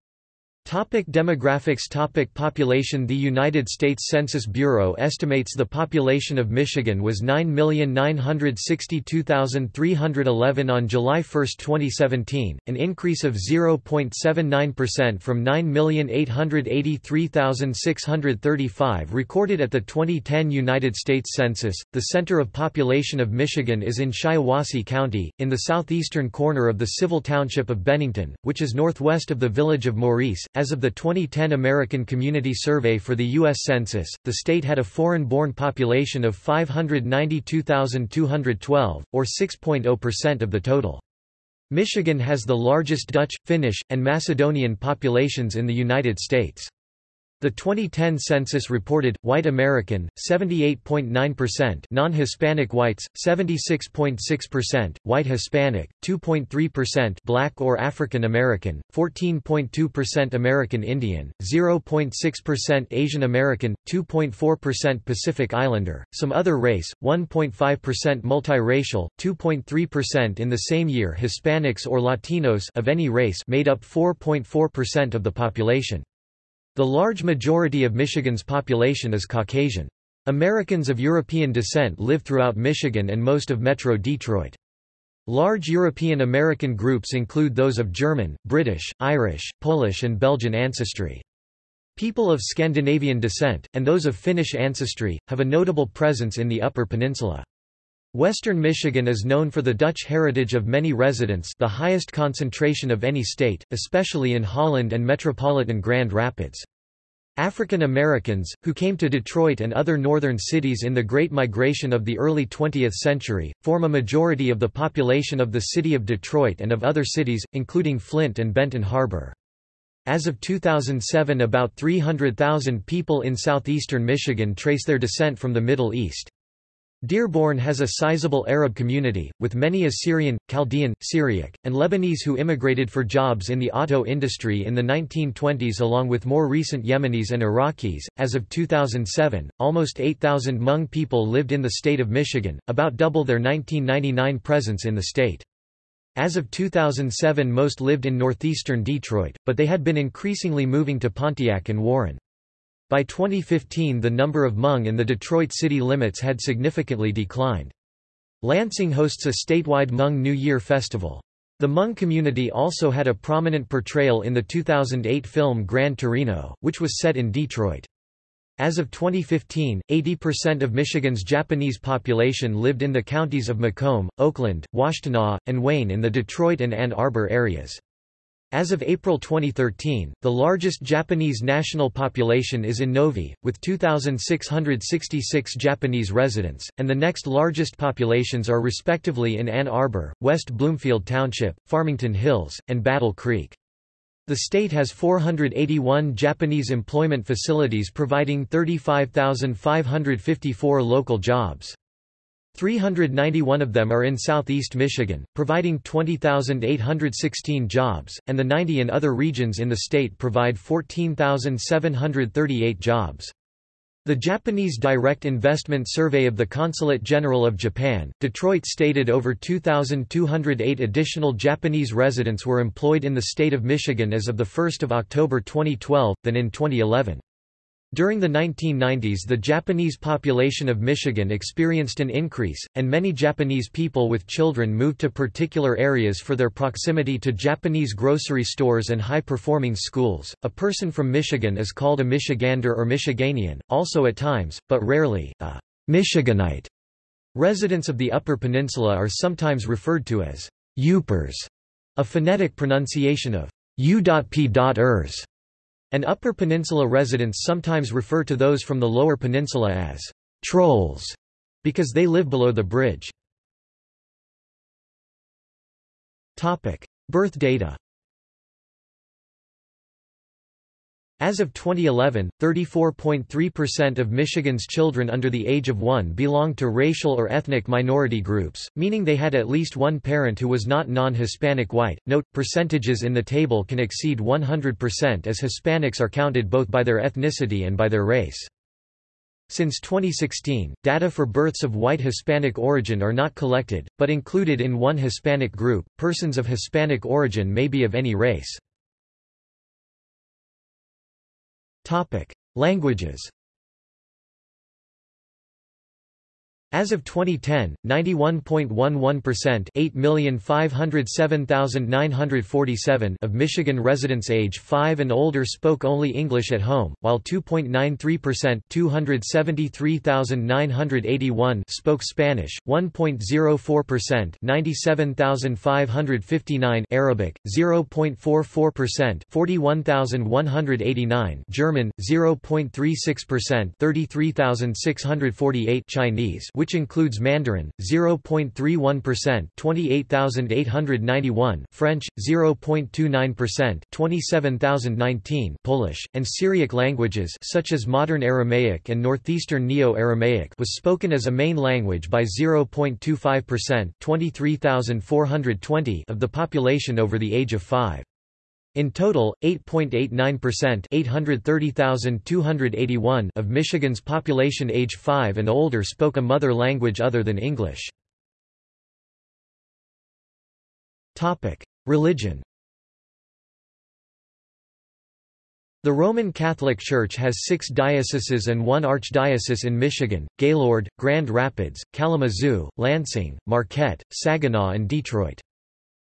Topic demographics Topic Population The United States Census Bureau estimates the population of Michigan was 9,962,311 on July 1, 2017, an increase of 0.79% from 9,883,635 recorded at the 2010 United States Census. The center of population of Michigan is in Shiawassee County, in the southeastern corner of the civil township of Bennington, which is northwest of the village of Morrice, as of the 2010 American Community Survey for the U.S. Census, the state had a foreign-born population of 592,212, or 6.0% of the total. Michigan has the largest Dutch, Finnish, and Macedonian populations in the United States. The 2010 census reported, white American, 78.9% non-Hispanic whites, 76.6%, white Hispanic, 2.3% black or African American, 14.2% American Indian, 0.6% Asian American, 2.4% Pacific Islander, some other race, 1.5% multiracial, 2.3% in the same year Hispanics or Latinos of any race made up 4.4% of the population. The large majority of Michigan's population is Caucasian. Americans of European descent live throughout Michigan and most of Metro Detroit. Large European American groups include those of German, British, Irish, Polish and Belgian ancestry. People of Scandinavian descent, and those of Finnish ancestry, have a notable presence in the Upper Peninsula. Western Michigan is known for the Dutch heritage of many residents the highest concentration of any state, especially in Holland and metropolitan Grand Rapids. African Americans, who came to Detroit and other northern cities in the Great Migration of the early 20th century, form a majority of the population of the city of Detroit and of other cities, including Flint and Benton Harbor. As of 2007 about 300,000 people in southeastern Michigan trace their descent from the Middle East. Dearborn has a sizable Arab community, with many Assyrian, Chaldean, Syriac, and Lebanese who immigrated for jobs in the auto industry in the 1920s along with more recent Yemenis and Iraqis. As of 2007, almost 8,000 Hmong people lived in the state of Michigan, about double their 1999 presence in the state. As of 2007 most lived in northeastern Detroit, but they had been increasingly moving to Pontiac and Warren. By 2015 the number of Hmong in the Detroit city limits had significantly declined. Lansing hosts a statewide Hmong New Year festival. The Hmong community also had a prominent portrayal in the 2008 film Gran Torino, which was set in Detroit. As of 2015, 80% of Michigan's Japanese population lived in the counties of Macomb, Oakland, Washtenaw, and Wayne in the Detroit and Ann Arbor areas. As of April 2013, the largest Japanese national population is in Novi, with 2,666 Japanese residents, and the next largest populations are respectively in Ann Arbor, West Bloomfield Township, Farmington Hills, and Battle Creek. The state has 481 Japanese employment facilities providing 35,554 local jobs. 391 of them are in southeast Michigan, providing 20,816 jobs, and the 90 in other regions in the state provide 14,738 jobs. The Japanese Direct Investment Survey of the Consulate General of Japan, Detroit stated over 2,208 additional Japanese residents were employed in the state of Michigan as of 1 October 2012, than in 2011. During the 1990s the Japanese population of Michigan experienced an increase, and many Japanese people with children moved to particular areas for their proximity to Japanese grocery stores and high-performing schools. A person from Michigan is called a Michigander or Michiganian, also at times, but rarely, a Michiganite. Residents of the Upper Peninsula are sometimes referred to as Yoopers a phonetic pronunciation of u.p.ers, and Upper Peninsula residents sometimes refer to those from the Lower Peninsula as trolls because they live below the bridge. Birth data As of 2011, 34.3% of Michigan's children under the age of 1 belonged to racial or ethnic minority groups, meaning they had at least one parent who was not non-Hispanic white. Note, percentages in the table can exceed 100% as Hispanics are counted both by their ethnicity and by their race. Since 2016, data for births of white Hispanic origin are not collected, but included in one Hispanic group. Persons of Hispanic origin may be of any race. Topic: Languages. As of 2010, 91.11% 8,507,947 of Michigan residents age 5 and older spoke only English at home, while 2.93% 273,981 spoke Spanish, 1.04% 97,559 Arabic, 0.44% 41,189 German, 0.36% 33,648 Chinese which includes Mandarin, 0.31% 28,891 French, 0.29% 27,019 Polish, and Syriac languages such as Modern Aramaic and Northeastern Neo-Aramaic was spoken as a main language by 0.25% 23,420 of the population over the age of 5. In total, 8.89% of Michigan's population age 5 and older spoke a mother language other than English. Religion The Roman Catholic Church has six dioceses and one archdiocese in Michigan, Gaylord, Grand Rapids, Kalamazoo, Lansing, Marquette, Saginaw and Detroit.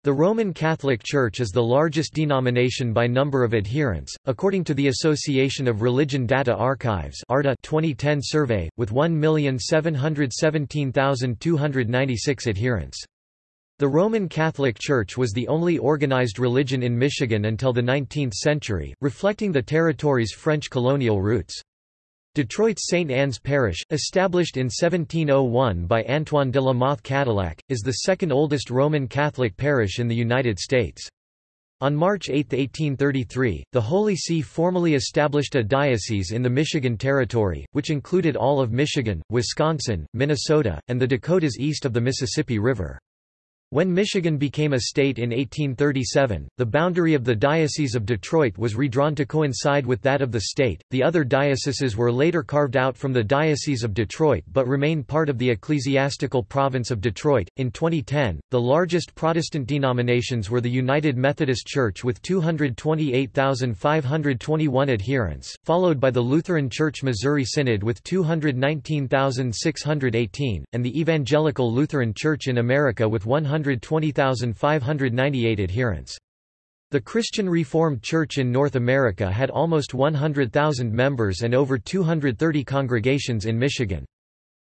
The Roman Catholic Church is the largest denomination by number of adherents, according to the Association of Religion Data Archives ARDA 2010 survey, with 1,717,296 adherents. The Roman Catholic Church was the only organized religion in Michigan until the 19th century, reflecting the territory's French colonial roots. Detroit's St. Anne's Parish, established in 1701 by Antoine de la Mothe Cadillac, is the second oldest Roman Catholic parish in the United States. On March 8, 1833, the Holy See formally established a diocese in the Michigan Territory, which included all of Michigan, Wisconsin, Minnesota, and the Dakotas east of the Mississippi River. When Michigan became a state in 1837, the boundary of the Diocese of Detroit was redrawn to coincide with that of the state. The other dioceses were later carved out from the Diocese of Detroit but remain part of the ecclesiastical province of Detroit. In 2010, the largest Protestant denominations were the United Methodist Church with 228,521 adherents, followed by the Lutheran Church Missouri Synod with 219,618, and the Evangelical Lutheran Church in America with 100 120,598 adherents. The Christian Reformed Church in North America had almost 100,000 members and over 230 congregations in Michigan.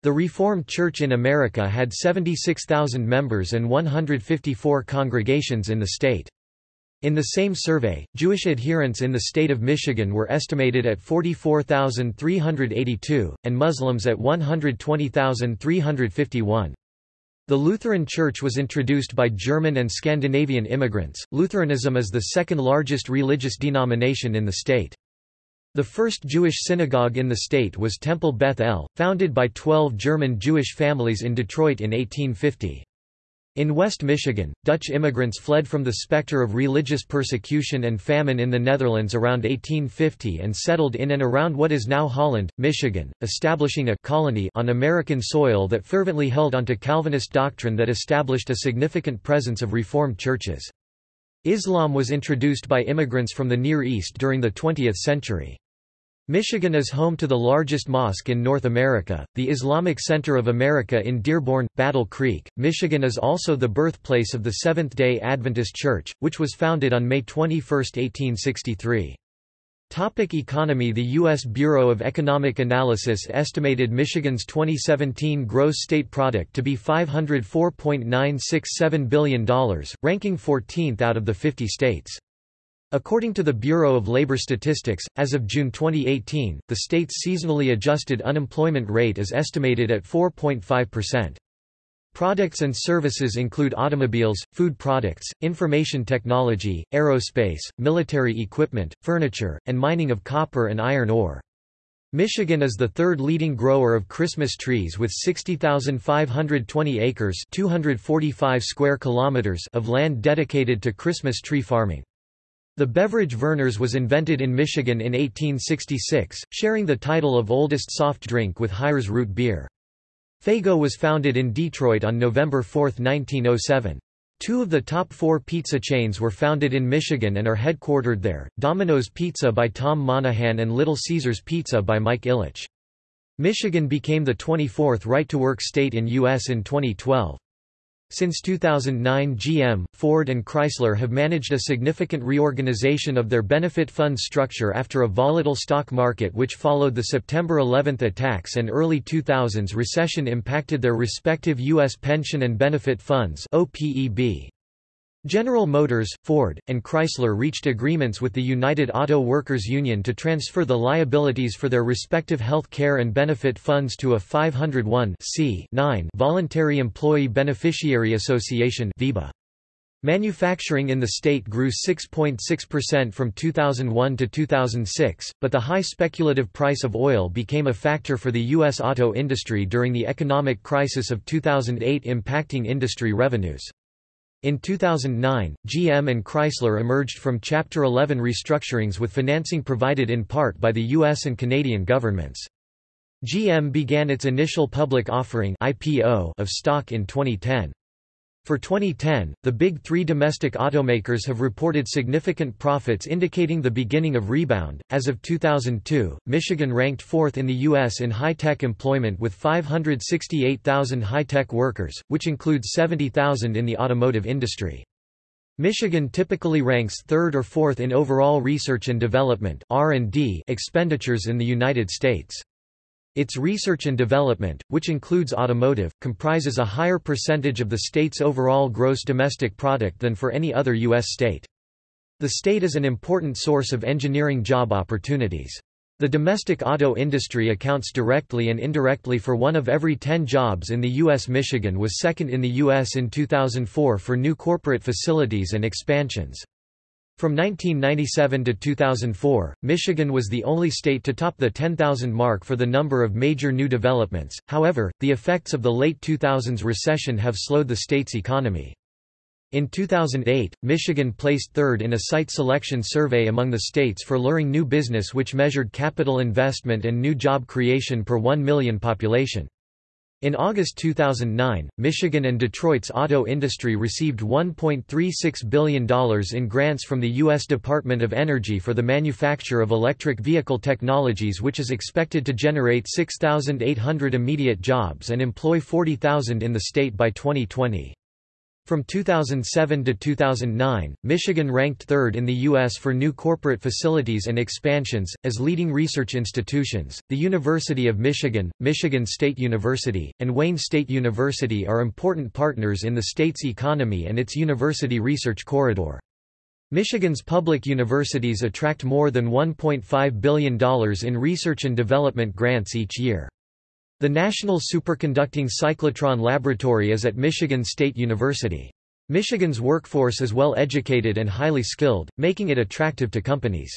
The Reformed Church in America had 76,000 members and 154 congregations in the state. In the same survey, Jewish adherents in the state of Michigan were estimated at 44,382, and Muslims at 120,351. The Lutheran Church was introduced by German and Scandinavian immigrants. Lutheranism is the second largest religious denomination in the state. The first Jewish synagogue in the state was Temple Beth El, founded by 12 German Jewish families in Detroit in 1850. In West Michigan, Dutch immigrants fled from the specter of religious persecution and famine in the Netherlands around 1850 and settled in and around what is now Holland, Michigan, establishing a colony on American soil that fervently held onto Calvinist doctrine that established a significant presence of Reformed churches. Islam was introduced by immigrants from the Near East during the 20th century. Michigan is home to the largest mosque in North America, the Islamic Center of America in Dearborn, Battle Creek. Michigan is also the birthplace of the Seventh day Adventist Church, which was founded on May 21, 1863. Topic economy The U.S. Bureau of Economic Analysis estimated Michigan's 2017 gross state product to be $504.967 billion, ranking 14th out of the 50 states. According to the Bureau of Labor Statistics, as of June 2018, the state's seasonally adjusted unemployment rate is estimated at 4.5%. Products and services include automobiles, food products, information technology, aerospace, military equipment, furniture, and mining of copper and iron ore. Michigan is the third leading grower of Christmas trees with 60,520 acres 245 square kilometers of land dedicated to Christmas tree farming. The beverage Vernors was invented in Michigan in 1866, sharing the title of oldest soft drink with Hires root beer. Faygo was founded in Detroit on November 4, 1907. Two of the top four pizza chains were founded in Michigan and are headquartered there, Domino's Pizza by Tom Monaghan and Little Caesars Pizza by Mike Ilitch. Michigan became the 24th right-to-work state in U.S. in 2012. Since 2009 GM, Ford and Chrysler have managed a significant reorganization of their benefit fund structure after a volatile stock market which followed the September 11 attacks and early 2000s recession impacted their respective U.S. pension and benefit funds OPEB. General Motors, Ford, and Chrysler reached agreements with the United Auto Workers Union to transfer the liabilities for their respective health care and benefit funds to a 501 voluntary employee beneficiary association VEBA. Manufacturing in the state grew 6.6% from 2001 to 2006, but the high speculative price of oil became a factor for the U.S. auto industry during the economic crisis of 2008 impacting industry revenues. In 2009, GM and Chrysler emerged from Chapter 11 restructurings with financing provided in part by the U.S. and Canadian governments. GM began its initial public offering IPO of stock in 2010. For 2010, the big three domestic automakers have reported significant profits indicating the beginning of rebound. As of 2002, Michigan ranked fourth in the U.S. in high-tech employment with 568,000 high-tech workers, which includes 70,000 in the automotive industry. Michigan typically ranks third or fourth in overall research and development expenditures in the United States. Its research and development, which includes automotive, comprises a higher percentage of the state's overall gross domestic product than for any other U.S. state. The state is an important source of engineering job opportunities. The domestic auto industry accounts directly and indirectly for one of every 10 jobs in the U.S. Michigan was second in the U.S. in 2004 for new corporate facilities and expansions. From 1997 to 2004, Michigan was the only state to top the 10,000 mark for the number of major new developments, however, the effects of the late 2000s recession have slowed the state's economy. In 2008, Michigan placed third in a site selection survey among the states for luring new business which measured capital investment and new job creation per 1 million population. In August 2009, Michigan and Detroit's auto industry received $1.36 billion in grants from the U.S. Department of Energy for the manufacture of electric vehicle technologies which is expected to generate 6,800 immediate jobs and employ 40,000 in the state by 2020. From 2007 to 2009, Michigan ranked third in the U.S. for new corporate facilities and expansions. As leading research institutions, the University of Michigan, Michigan State University, and Wayne State University are important partners in the state's economy and its university research corridor. Michigan's public universities attract more than $1.5 billion in research and development grants each year. The National Superconducting Cyclotron Laboratory is at Michigan State University. Michigan's workforce is well educated and highly skilled, making it attractive to companies.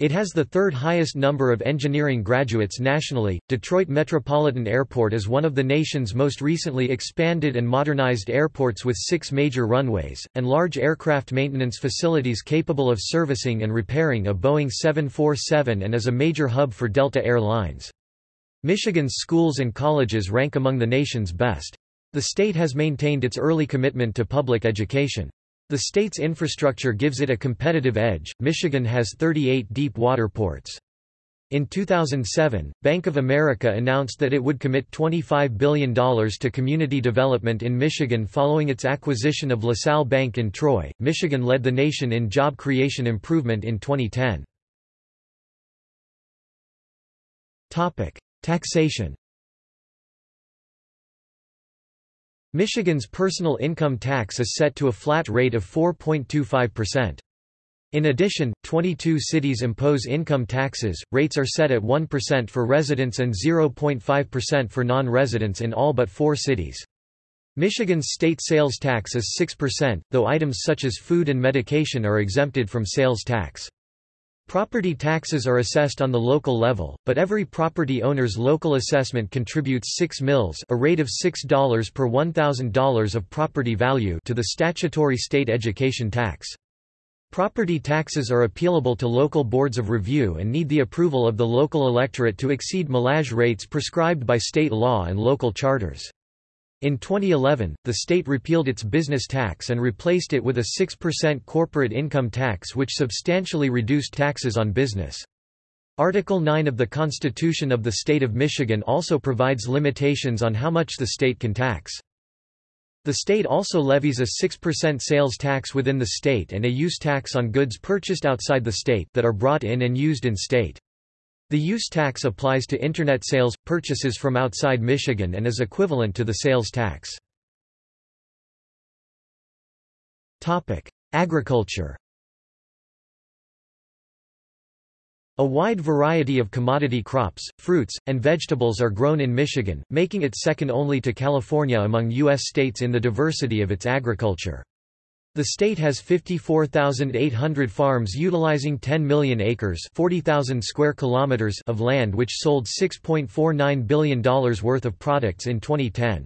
It has the third highest number of engineering graduates nationally. Detroit Metropolitan Airport is one of the nation's most recently expanded and modernized airports with six major runways, and large aircraft maintenance facilities capable of servicing and repairing a Boeing 747 and is a major hub for Delta Air Lines. Michigan's schools and colleges rank among the nation's best. The state has maintained its early commitment to public education. The state's infrastructure gives it a competitive edge. Michigan has 38 deep water ports. In 2007, Bank of America announced that it would commit $25 billion to community development in Michigan following its acquisition of LaSalle Bank in Troy. Michigan led the nation in job creation improvement in 2010. Taxation Michigan's personal income tax is set to a flat rate of 4.25%. In addition, 22 cities impose income taxes, rates are set at 1% for residents and 0.5% for non-residents in all but four cities. Michigan's state sales tax is 6%, though items such as food and medication are exempted from sales tax. Property taxes are assessed on the local level, but every property owner's local assessment contributes 6 mills a rate of $6 per $1,000 of property value to the statutory state education tax. Property taxes are appealable to local boards of review and need the approval of the local electorate to exceed millage rates prescribed by state law and local charters. In 2011, the state repealed its business tax and replaced it with a 6% corporate income tax which substantially reduced taxes on business. Article 9 of the Constitution of the State of Michigan also provides limitations on how much the state can tax. The state also levies a 6% sales tax within the state and a use tax on goods purchased outside the state that are brought in and used in state. The use tax applies to Internet sales, purchases from outside Michigan and is equivalent to the sales tax. Agriculture A wide variety of commodity crops, fruits, and vegetables are grown in Michigan, making it second only to California among U.S. states in the diversity of its agriculture. The state has 54,800 farms utilizing 10 million acres 40,000 square kilometers of land which sold $6.49 billion worth of products in 2010.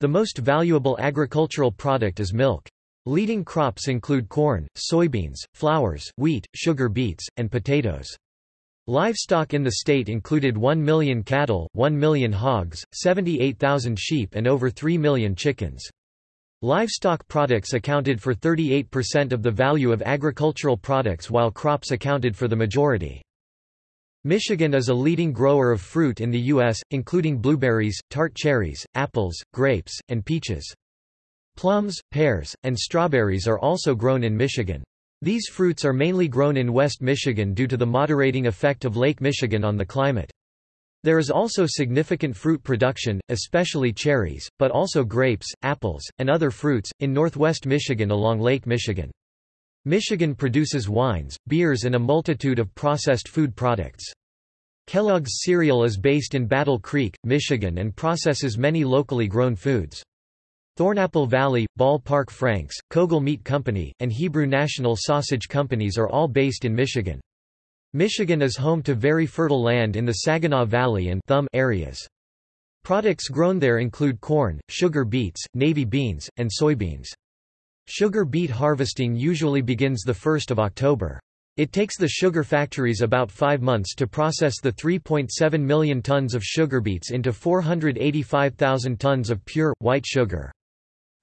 The most valuable agricultural product is milk. Leading crops include corn, soybeans, flowers, wheat, sugar beets, and potatoes. Livestock in the state included 1 million cattle, 1 million hogs, 78,000 sheep and over 3 million chickens. Livestock products accounted for 38% of the value of agricultural products while crops accounted for the majority. Michigan is a leading grower of fruit in the U.S., including blueberries, tart cherries, apples, grapes, and peaches. Plums, pears, and strawberries are also grown in Michigan. These fruits are mainly grown in West Michigan due to the moderating effect of Lake Michigan on the climate. There is also significant fruit production, especially cherries, but also grapes, apples, and other fruits, in northwest Michigan along Lake Michigan. Michigan produces wines, beers and a multitude of processed food products. Kellogg's cereal is based in Battle Creek, Michigan and processes many locally grown foods. Thornapple Valley, Ball Park Franks, Koegel Meat Company, and Hebrew National Sausage Companies are all based in Michigan. Michigan is home to very fertile land in the Saginaw Valley and Thumb areas. Products grown there include corn, sugar beets, navy beans, and soybeans. Sugar beet harvesting usually begins 1 October. It takes the sugar factories about five months to process the 3.7 million tons of sugar beets into 485,000 tons of pure, white sugar.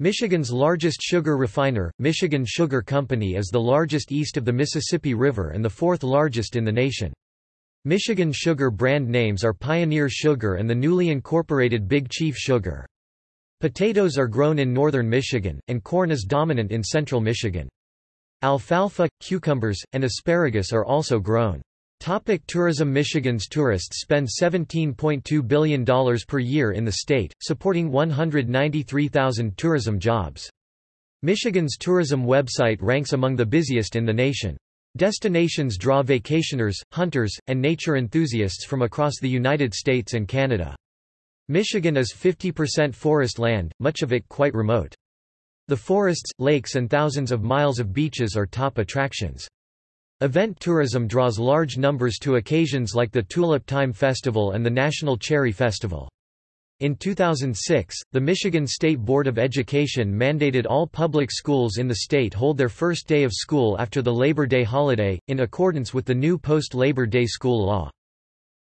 Michigan's largest sugar refiner, Michigan Sugar Company is the largest east of the Mississippi River and the fourth largest in the nation. Michigan sugar brand names are Pioneer Sugar and the newly incorporated Big Chief Sugar. Potatoes are grown in northern Michigan, and corn is dominant in central Michigan. Alfalfa, cucumbers, and asparagus are also grown. Topic tourism Michigan's tourists spend $17.2 billion per year in the state, supporting 193,000 tourism jobs. Michigan's tourism website ranks among the busiest in the nation. Destinations draw vacationers, hunters, and nature enthusiasts from across the United States and Canada. Michigan is 50% forest land, much of it quite remote. The forests, lakes and thousands of miles of beaches are top attractions. Event tourism draws large numbers to occasions like the Tulip Time Festival and the National Cherry Festival. In 2006, the Michigan State Board of Education mandated all public schools in the state hold their first day of school after the Labor Day holiday, in accordance with the new post-Labor Day school law.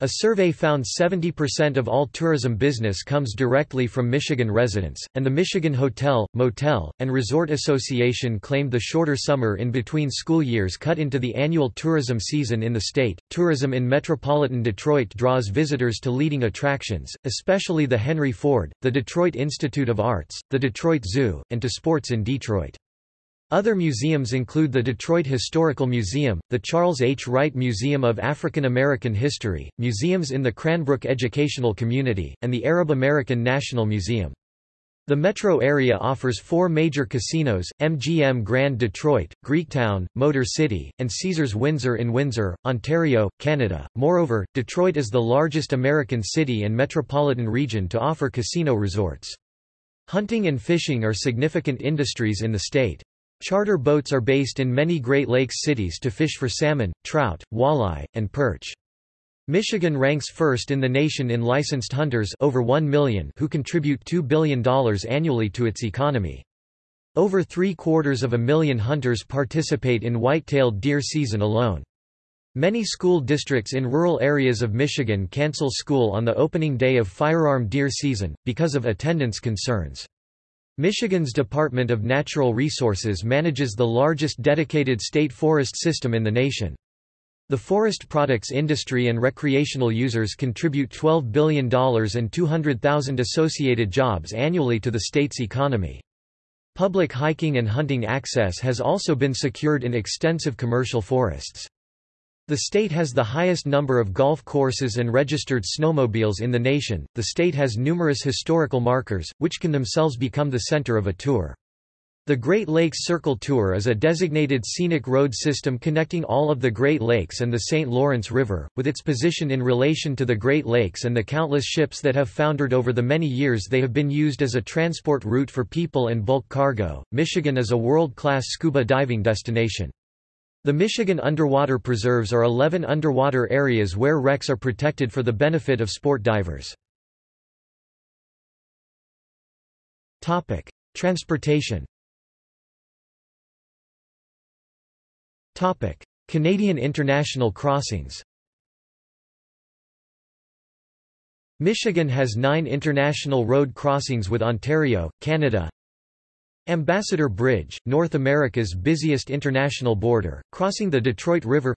A survey found 70% of all tourism business comes directly from Michigan residents, and the Michigan Hotel, Motel, and Resort Association claimed the shorter summer in between school years cut into the annual tourism season in the state. Tourism in metropolitan Detroit draws visitors to leading attractions, especially the Henry Ford, the Detroit Institute of Arts, the Detroit Zoo, and to sports in Detroit. Other museums include the Detroit Historical Museum, the Charles H. Wright Museum of African American History, museums in the Cranbrook Educational Community, and the Arab American National Museum. The metro area offers four major casinos, MGM Grand Detroit, Greektown, Motor City, and Caesars Windsor in Windsor, Ontario, Canada. Moreover, Detroit is the largest American city and metropolitan region to offer casino resorts. Hunting and fishing are significant industries in the state. Charter boats are based in many Great Lakes cities to fish for salmon, trout, walleye, and perch. Michigan ranks first in the nation in licensed hunters over 1 million who contribute $2 billion annually to its economy. Over three-quarters of a million hunters participate in white-tailed deer season alone. Many school districts in rural areas of Michigan cancel school on the opening day of firearm deer season, because of attendance concerns. Michigan's Department of Natural Resources manages the largest dedicated state forest system in the nation. The forest products industry and recreational users contribute $12 billion and 200,000 associated jobs annually to the state's economy. Public hiking and hunting access has also been secured in extensive commercial forests. The state has the highest number of golf courses and registered snowmobiles in the nation. The state has numerous historical markers, which can themselves become the center of a tour. The Great Lakes Circle Tour is a designated scenic road system connecting all of the Great Lakes and the St. Lawrence River, with its position in relation to the Great Lakes and the countless ships that have foundered over the many years they have been used as a transport route for people and bulk cargo. Michigan is a world-class scuba diving destination. The Michigan Underwater Preserves are 11 underwater areas where wrecks are protected for the benefit of sport divers. Transportation Canadian international crossings Michigan has nine international road crossings with Ontario, Canada, Ambassador Bridge, North America's busiest international border, crossing the Detroit River.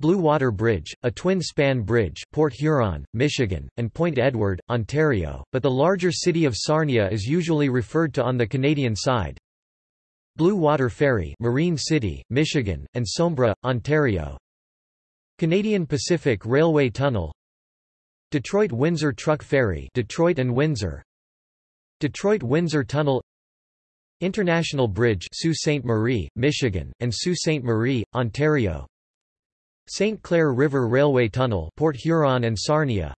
Blue Water Bridge, a twin-span bridge Port Huron, Michigan, and Point Edward, Ontario, but the larger city of Sarnia is usually referred to on the Canadian side. Blue Water Ferry Marine City, Michigan, and Sombra, Ontario. Canadian Pacific Railway Tunnel. Detroit-Windsor Truck Ferry Detroit and Windsor. Detroit-Windsor Tunnel International Bridge Sault Ste. Marie, Michigan, and Sault Ste. Marie, Ontario St. Clair River Railway Tunnel Port Huron and Sarnia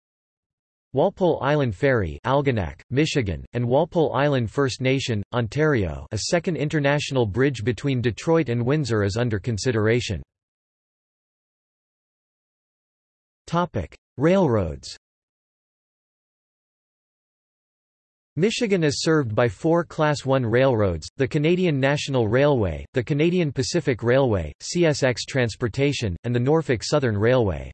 Walpole Island Ferry Algonac, Michigan, and Walpole Island First Nation, Ontario a second international bridge between Detroit and Windsor is under consideration. Railroads Michigan is served by four Class I railroads, the Canadian National Railway, the Canadian Pacific Railway, CSX Transportation, and the Norfolk Southern Railway.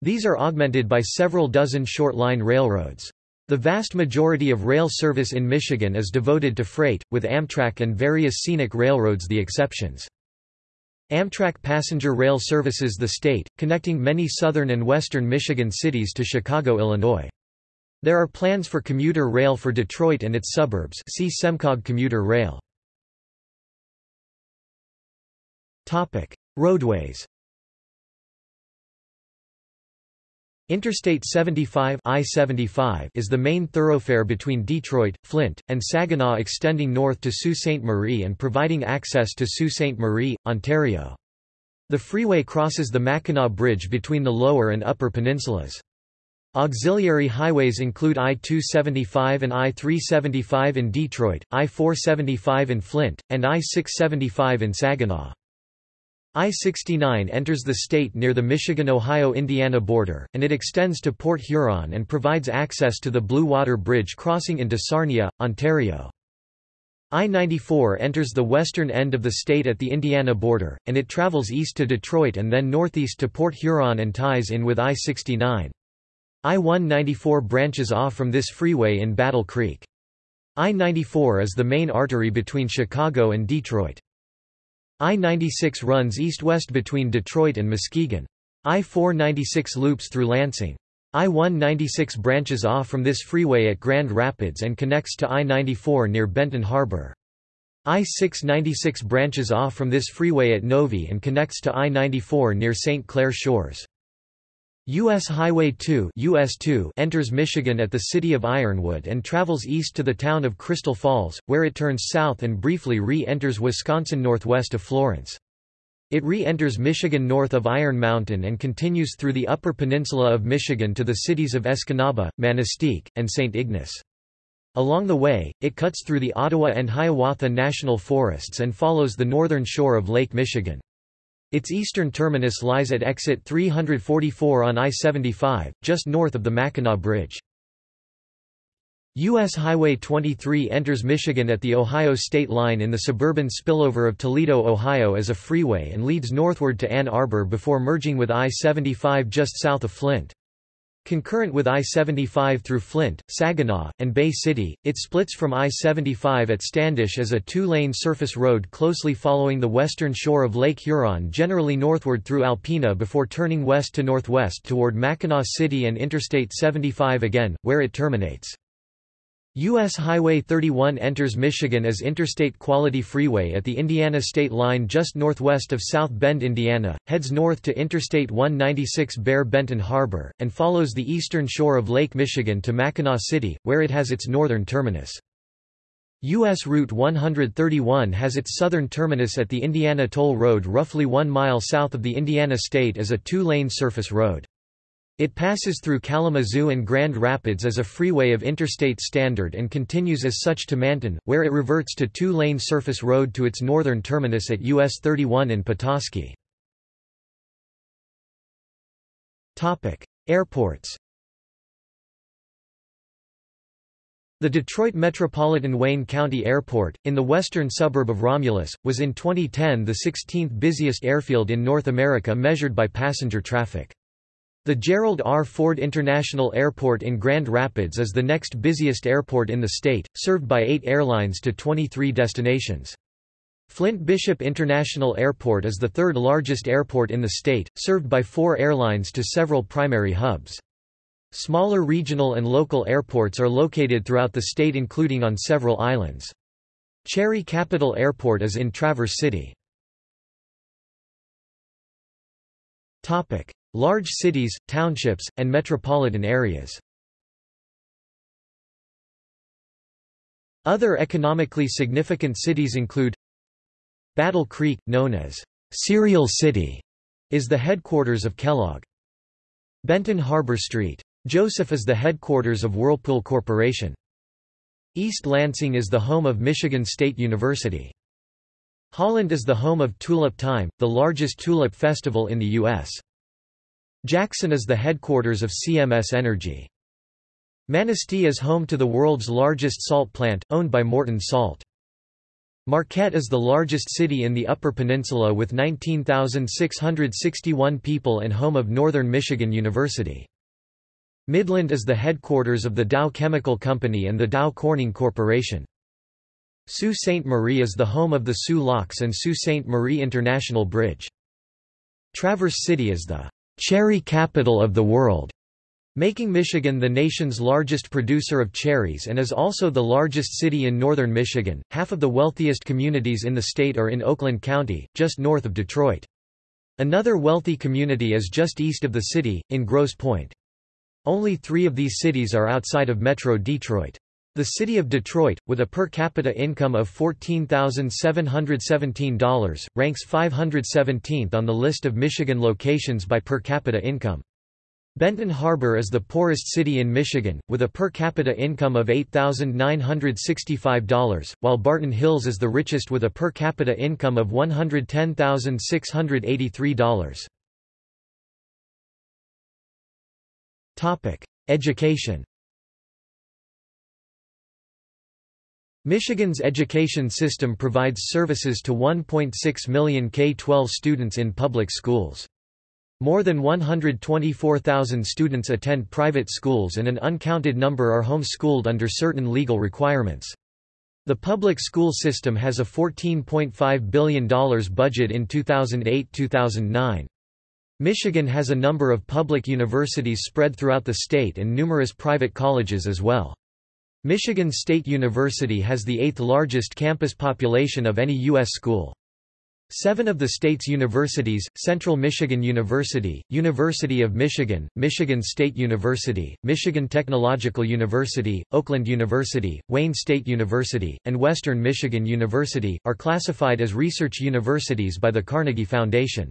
These are augmented by several dozen short-line railroads. The vast majority of rail service in Michigan is devoted to freight, with Amtrak and various scenic railroads the exceptions. Amtrak passenger rail services the state, connecting many southern and western Michigan cities to Chicago, Illinois. There are plans for commuter rail for Detroit and its suburbs see Semcog commuter rail. Roadways Interstate 75 I-75 is the main thoroughfare between Detroit, Flint, and Saginaw extending north to Sault Ste. Marie and providing access to Sault Ste. Marie, Ontario. The freeway crosses the Mackinac Bridge between the lower and upper peninsulas. Auxiliary highways include I-275 and I-375 in Detroit, I-475 in Flint, and I-675 in Saginaw. I-69 enters the state near the Michigan-Ohio-Indiana border, and it extends to Port Huron and provides access to the Blue Water Bridge crossing into Sarnia, Ontario. I-94 enters the western end of the state at the Indiana border, and it travels east to Detroit and then northeast to Port Huron and ties in with I-69. I-194 branches off from this freeway in Battle Creek. I-94 is the main artery between Chicago and Detroit. I-96 runs east-west between Detroit and Muskegon. I-496 loops through Lansing. I-196 branches off from this freeway at Grand Rapids and connects to I-94 near Benton Harbor. I-696 branches off from this freeway at Novi and connects to I-94 near St. Clair Shores. U.S. Highway 2, US 2 enters Michigan at the city of Ironwood and travels east to the town of Crystal Falls, where it turns south and briefly re-enters Wisconsin northwest of Florence. It re-enters Michigan north of Iron Mountain and continues through the Upper Peninsula of Michigan to the cities of Escanaba, Manistique, and St. Ignace. Along the way, it cuts through the Ottawa and Hiawatha National Forests and follows the northern shore of Lake Michigan. Its eastern terminus lies at exit 344 on I-75, just north of the Mackinac Bridge. U.S. Highway 23 enters Michigan at the Ohio state line in the suburban spillover of Toledo, Ohio as a freeway and leads northward to Ann Arbor before merging with I-75 just south of Flint. Concurrent with I-75 through Flint, Saginaw, and Bay City, it splits from I-75 at Standish as a two-lane surface road closely following the western shore of Lake Huron generally northward through Alpena before turning west to northwest toward Mackinaw City and Interstate 75 again, where it terminates. U.S. Highway 31 enters Michigan as Interstate Quality Freeway at the Indiana state line just northwest of South Bend, Indiana, heads north to Interstate 196 Bear Benton Harbor, and follows the eastern shore of Lake Michigan to Mackinaw City, where it has its northern terminus. U.S. Route 131 has its southern terminus at the Indiana Toll Road roughly one mile south of the Indiana state as a two-lane surface road. It passes through Kalamazoo and Grand Rapids as a freeway of interstate standard and continues as such to Manton, where it reverts to two-lane surface road to its northern terminus at US 31 in Petoskey. Airports The Detroit Metropolitan Wayne County Airport, in the western suburb of Romulus, was in 2010 the 16th busiest airfield in North America measured by passenger traffic. The Gerald R. Ford International Airport in Grand Rapids is the next busiest airport in the state, served by eight airlines to 23 destinations. Flint Bishop International Airport is the third largest airport in the state, served by four airlines to several primary hubs. Smaller regional and local airports are located throughout the state including on several islands. Cherry Capital Airport is in Traverse City. Large cities, townships, and metropolitan areas Other economically significant cities include Battle Creek, known as Cereal City, is the headquarters of Kellogg. Benton Harbor Street. Joseph is the headquarters of Whirlpool Corporation. East Lansing is the home of Michigan State University. Holland is the home of Tulip Time, the largest tulip festival in the U.S. Jackson is the headquarters of CMS Energy. Manistee is home to the world's largest salt plant, owned by Morton Salt. Marquette is the largest city in the Upper Peninsula with 19,661 people and home of Northern Michigan University. Midland is the headquarters of the Dow Chemical Company and the Dow Corning Corporation. Sault Ste. Marie is the home of the Soo Locks and Sault Ste. Marie International Bridge. Traverse City is the cherry capital of the world, making Michigan the nation's largest producer of cherries and is also the largest city in northern Michigan. Half of the wealthiest communities in the state are in Oakland County, just north of Detroit. Another wealthy community is just east of the city, in Grosse Pointe. Only three of these cities are outside of Metro Detroit. The city of Detroit, with a per capita income of $14,717, ranks 517th on the list of Michigan locations by per capita income. Benton Harbor is the poorest city in Michigan, with a per capita income of $8,965, while Barton Hills is the richest with a per capita income of $110,683. Education Michigan's education system provides services to 1.6 million K-12 students in public schools. More than 124,000 students attend private schools and an uncounted number are homeschooled under certain legal requirements. The public school system has a $14.5 billion budget in 2008-2009. Michigan has a number of public universities spread throughout the state and numerous private colleges as well. Michigan State University has the eighth largest campus population of any U.S. school. Seven of the state's universities, Central Michigan University, University of Michigan, Michigan State University, Michigan Technological University, Oakland University, Wayne State University, and Western Michigan University, are classified as research universities by the Carnegie Foundation.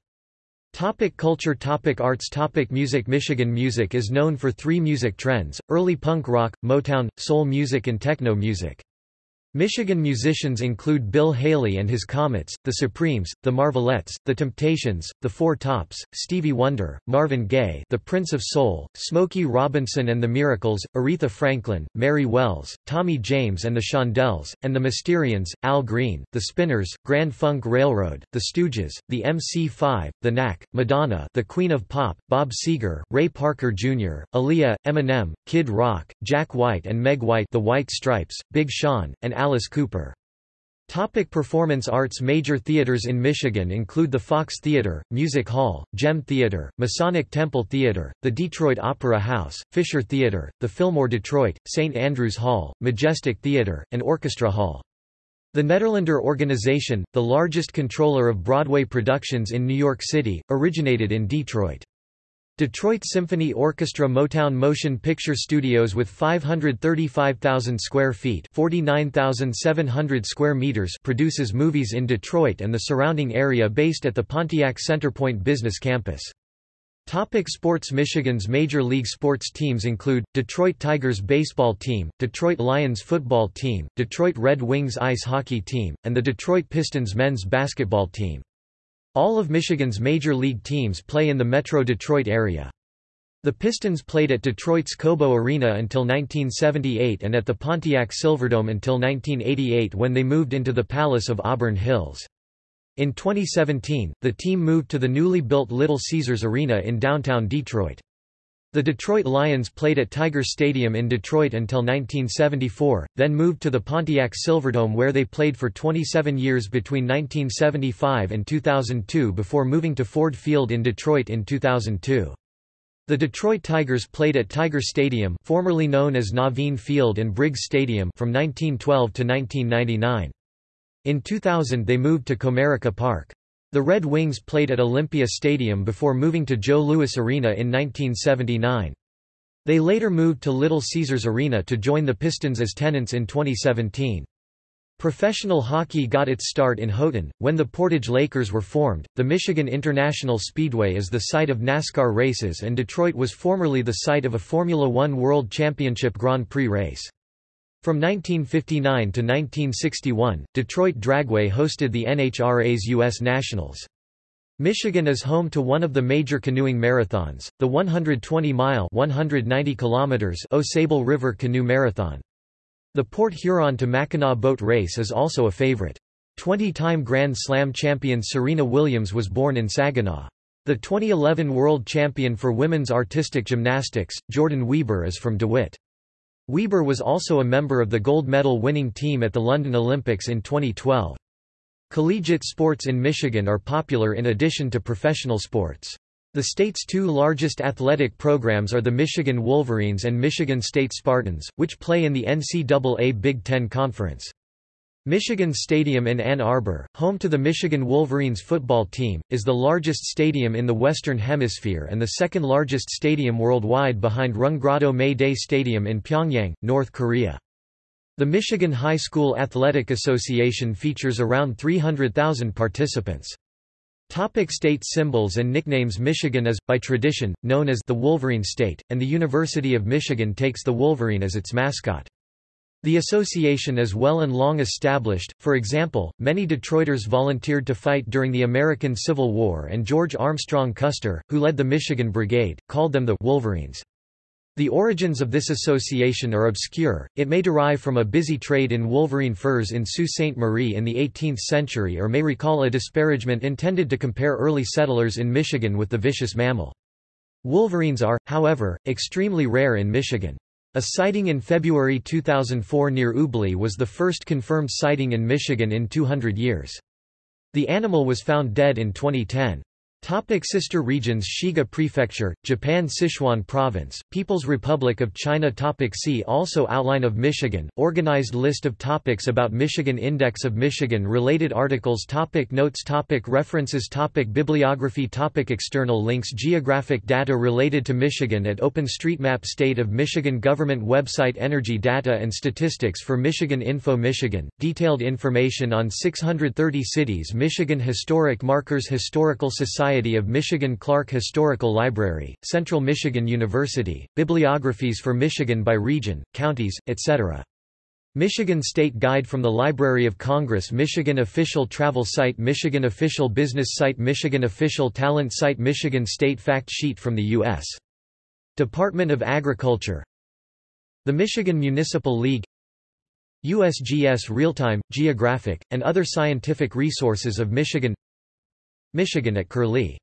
Topic culture Topic Arts Topic Music Michigan music is known for three music trends, early punk rock, Motown, soul music and techno music. Michigan musicians include Bill Haley and his Comets, The Supremes, The Marvelettes, The Temptations, The Four Tops, Stevie Wonder, Marvin Gaye The Prince of Soul, Smokey Robinson and the Miracles, Aretha Franklin, Mary Wells, Tommy James and the Shondells, and the Mysterians, Al Green, The Spinners, Grand Funk Railroad, The Stooges, The MC5, The Knack, Madonna The Queen of Pop, Bob Seger, Ray Parker Jr., Aaliyah, Eminem, Kid Rock, Jack White and Meg White The White Stripes, Big Sean, and Alice Cooper. Topic performance arts Major theaters in Michigan include the Fox Theater, Music Hall, Gem Theater, Masonic Temple Theater, the Detroit Opera House, Fisher Theater, the Fillmore Detroit, St. Andrews Hall, Majestic Theater, and Orchestra Hall. The Nederlander Organization, the largest controller of Broadway productions in New York City, originated in Detroit. Detroit Symphony Orchestra Motown Motion Picture Studios with 535,000 square feet 49,700 square meters produces movies in Detroit and the surrounding area based at the Pontiac Centerpoint Business Campus. Topic sports Michigan's major league sports teams include, Detroit Tigers baseball team, Detroit Lions football team, Detroit Red Wings ice hockey team, and the Detroit Pistons men's basketball team. All of Michigan's major league teams play in the Metro Detroit area. The Pistons played at Detroit's Cobo Arena until 1978 and at the Pontiac Silverdome until 1988 when they moved into the Palace of Auburn Hills. In 2017, the team moved to the newly built Little Caesars Arena in downtown Detroit. The Detroit Lions played at Tiger Stadium in Detroit until 1974, then moved to the Pontiac Silverdome where they played for 27 years between 1975 and 2002 before moving to Ford Field in Detroit in 2002. The Detroit Tigers played at Tiger Stadium formerly known as Navin Field and Briggs Stadium from 1912 to 1999. In 2000 they moved to Comerica Park. The Red Wings played at Olympia Stadium before moving to Joe Louis Arena in 1979. They later moved to Little Caesars Arena to join the Pistons as tenants in 2017. Professional hockey got its start in Houghton, when the Portage Lakers were formed. The Michigan International Speedway is the site of NASCAR races, and Detroit was formerly the site of a Formula One World Championship Grand Prix race. From 1959 to 1961, Detroit Dragway hosted the NHRA's U.S. Nationals. Michigan is home to one of the major canoeing marathons, the 120-mile (190 kilometers) Au Sable River Canoe Marathon. The Port Huron to Mackinac boat race is also a favorite. 20-time Grand Slam champion Serena Williams was born in Saginaw. The 2011 world champion for women's artistic gymnastics, Jordan Wieber is from DeWitt. Wieber was also a member of the gold medal winning team at the London Olympics in 2012. Collegiate sports in Michigan are popular in addition to professional sports. The state's two largest athletic programs are the Michigan Wolverines and Michigan State Spartans, which play in the NCAA Big Ten Conference. Michigan Stadium in Ann Arbor, home to the Michigan Wolverines football team, is the largest stadium in the Western Hemisphere and the second largest stadium worldwide behind Rungrado May Day Stadium in Pyongyang, North Korea. The Michigan High School Athletic Association features around 300,000 participants. Topic state symbols and nicknames Michigan is, by tradition, known as the Wolverine State, and the University of Michigan takes the Wolverine as its mascot. The association is well and long established, for example, many Detroiters volunteered to fight during the American Civil War and George Armstrong Custer, who led the Michigan Brigade, called them the Wolverines. The origins of this association are obscure, it may derive from a busy trade in wolverine furs in Sault Ste. Marie in the 18th century or may recall a disparagement intended to compare early settlers in Michigan with the vicious mammal. Wolverines are, however, extremely rare in Michigan. A sighting in February 2004 near Ubly was the first confirmed sighting in Michigan in 200 years. The animal was found dead in 2010. Topic sister regions Shiga Prefecture, Japan Sichuan Province, People's Republic of China Topic See also Outline of Michigan, Organized list of topics about Michigan Index of Michigan Related articles topic Notes topic References topic Bibliography topic External links Geographic data related to Michigan at OpenStreetMap State of Michigan Government website Energy data and statistics for Michigan Info Michigan, detailed information on 630 cities Michigan Historic Markers Historical Society Society of Michigan Clark Historical Library, Central Michigan University, Bibliographies for Michigan by region, counties, etc. Michigan State Guide from the Library of Congress Michigan Official Travel Site Michigan Official Business Site Michigan Official Talent Site Michigan State Fact Sheet from the U.S. Department of Agriculture The Michigan Municipal League USGS Real-Time, Geographic, and other scientific resources of Michigan Michigan at Curlie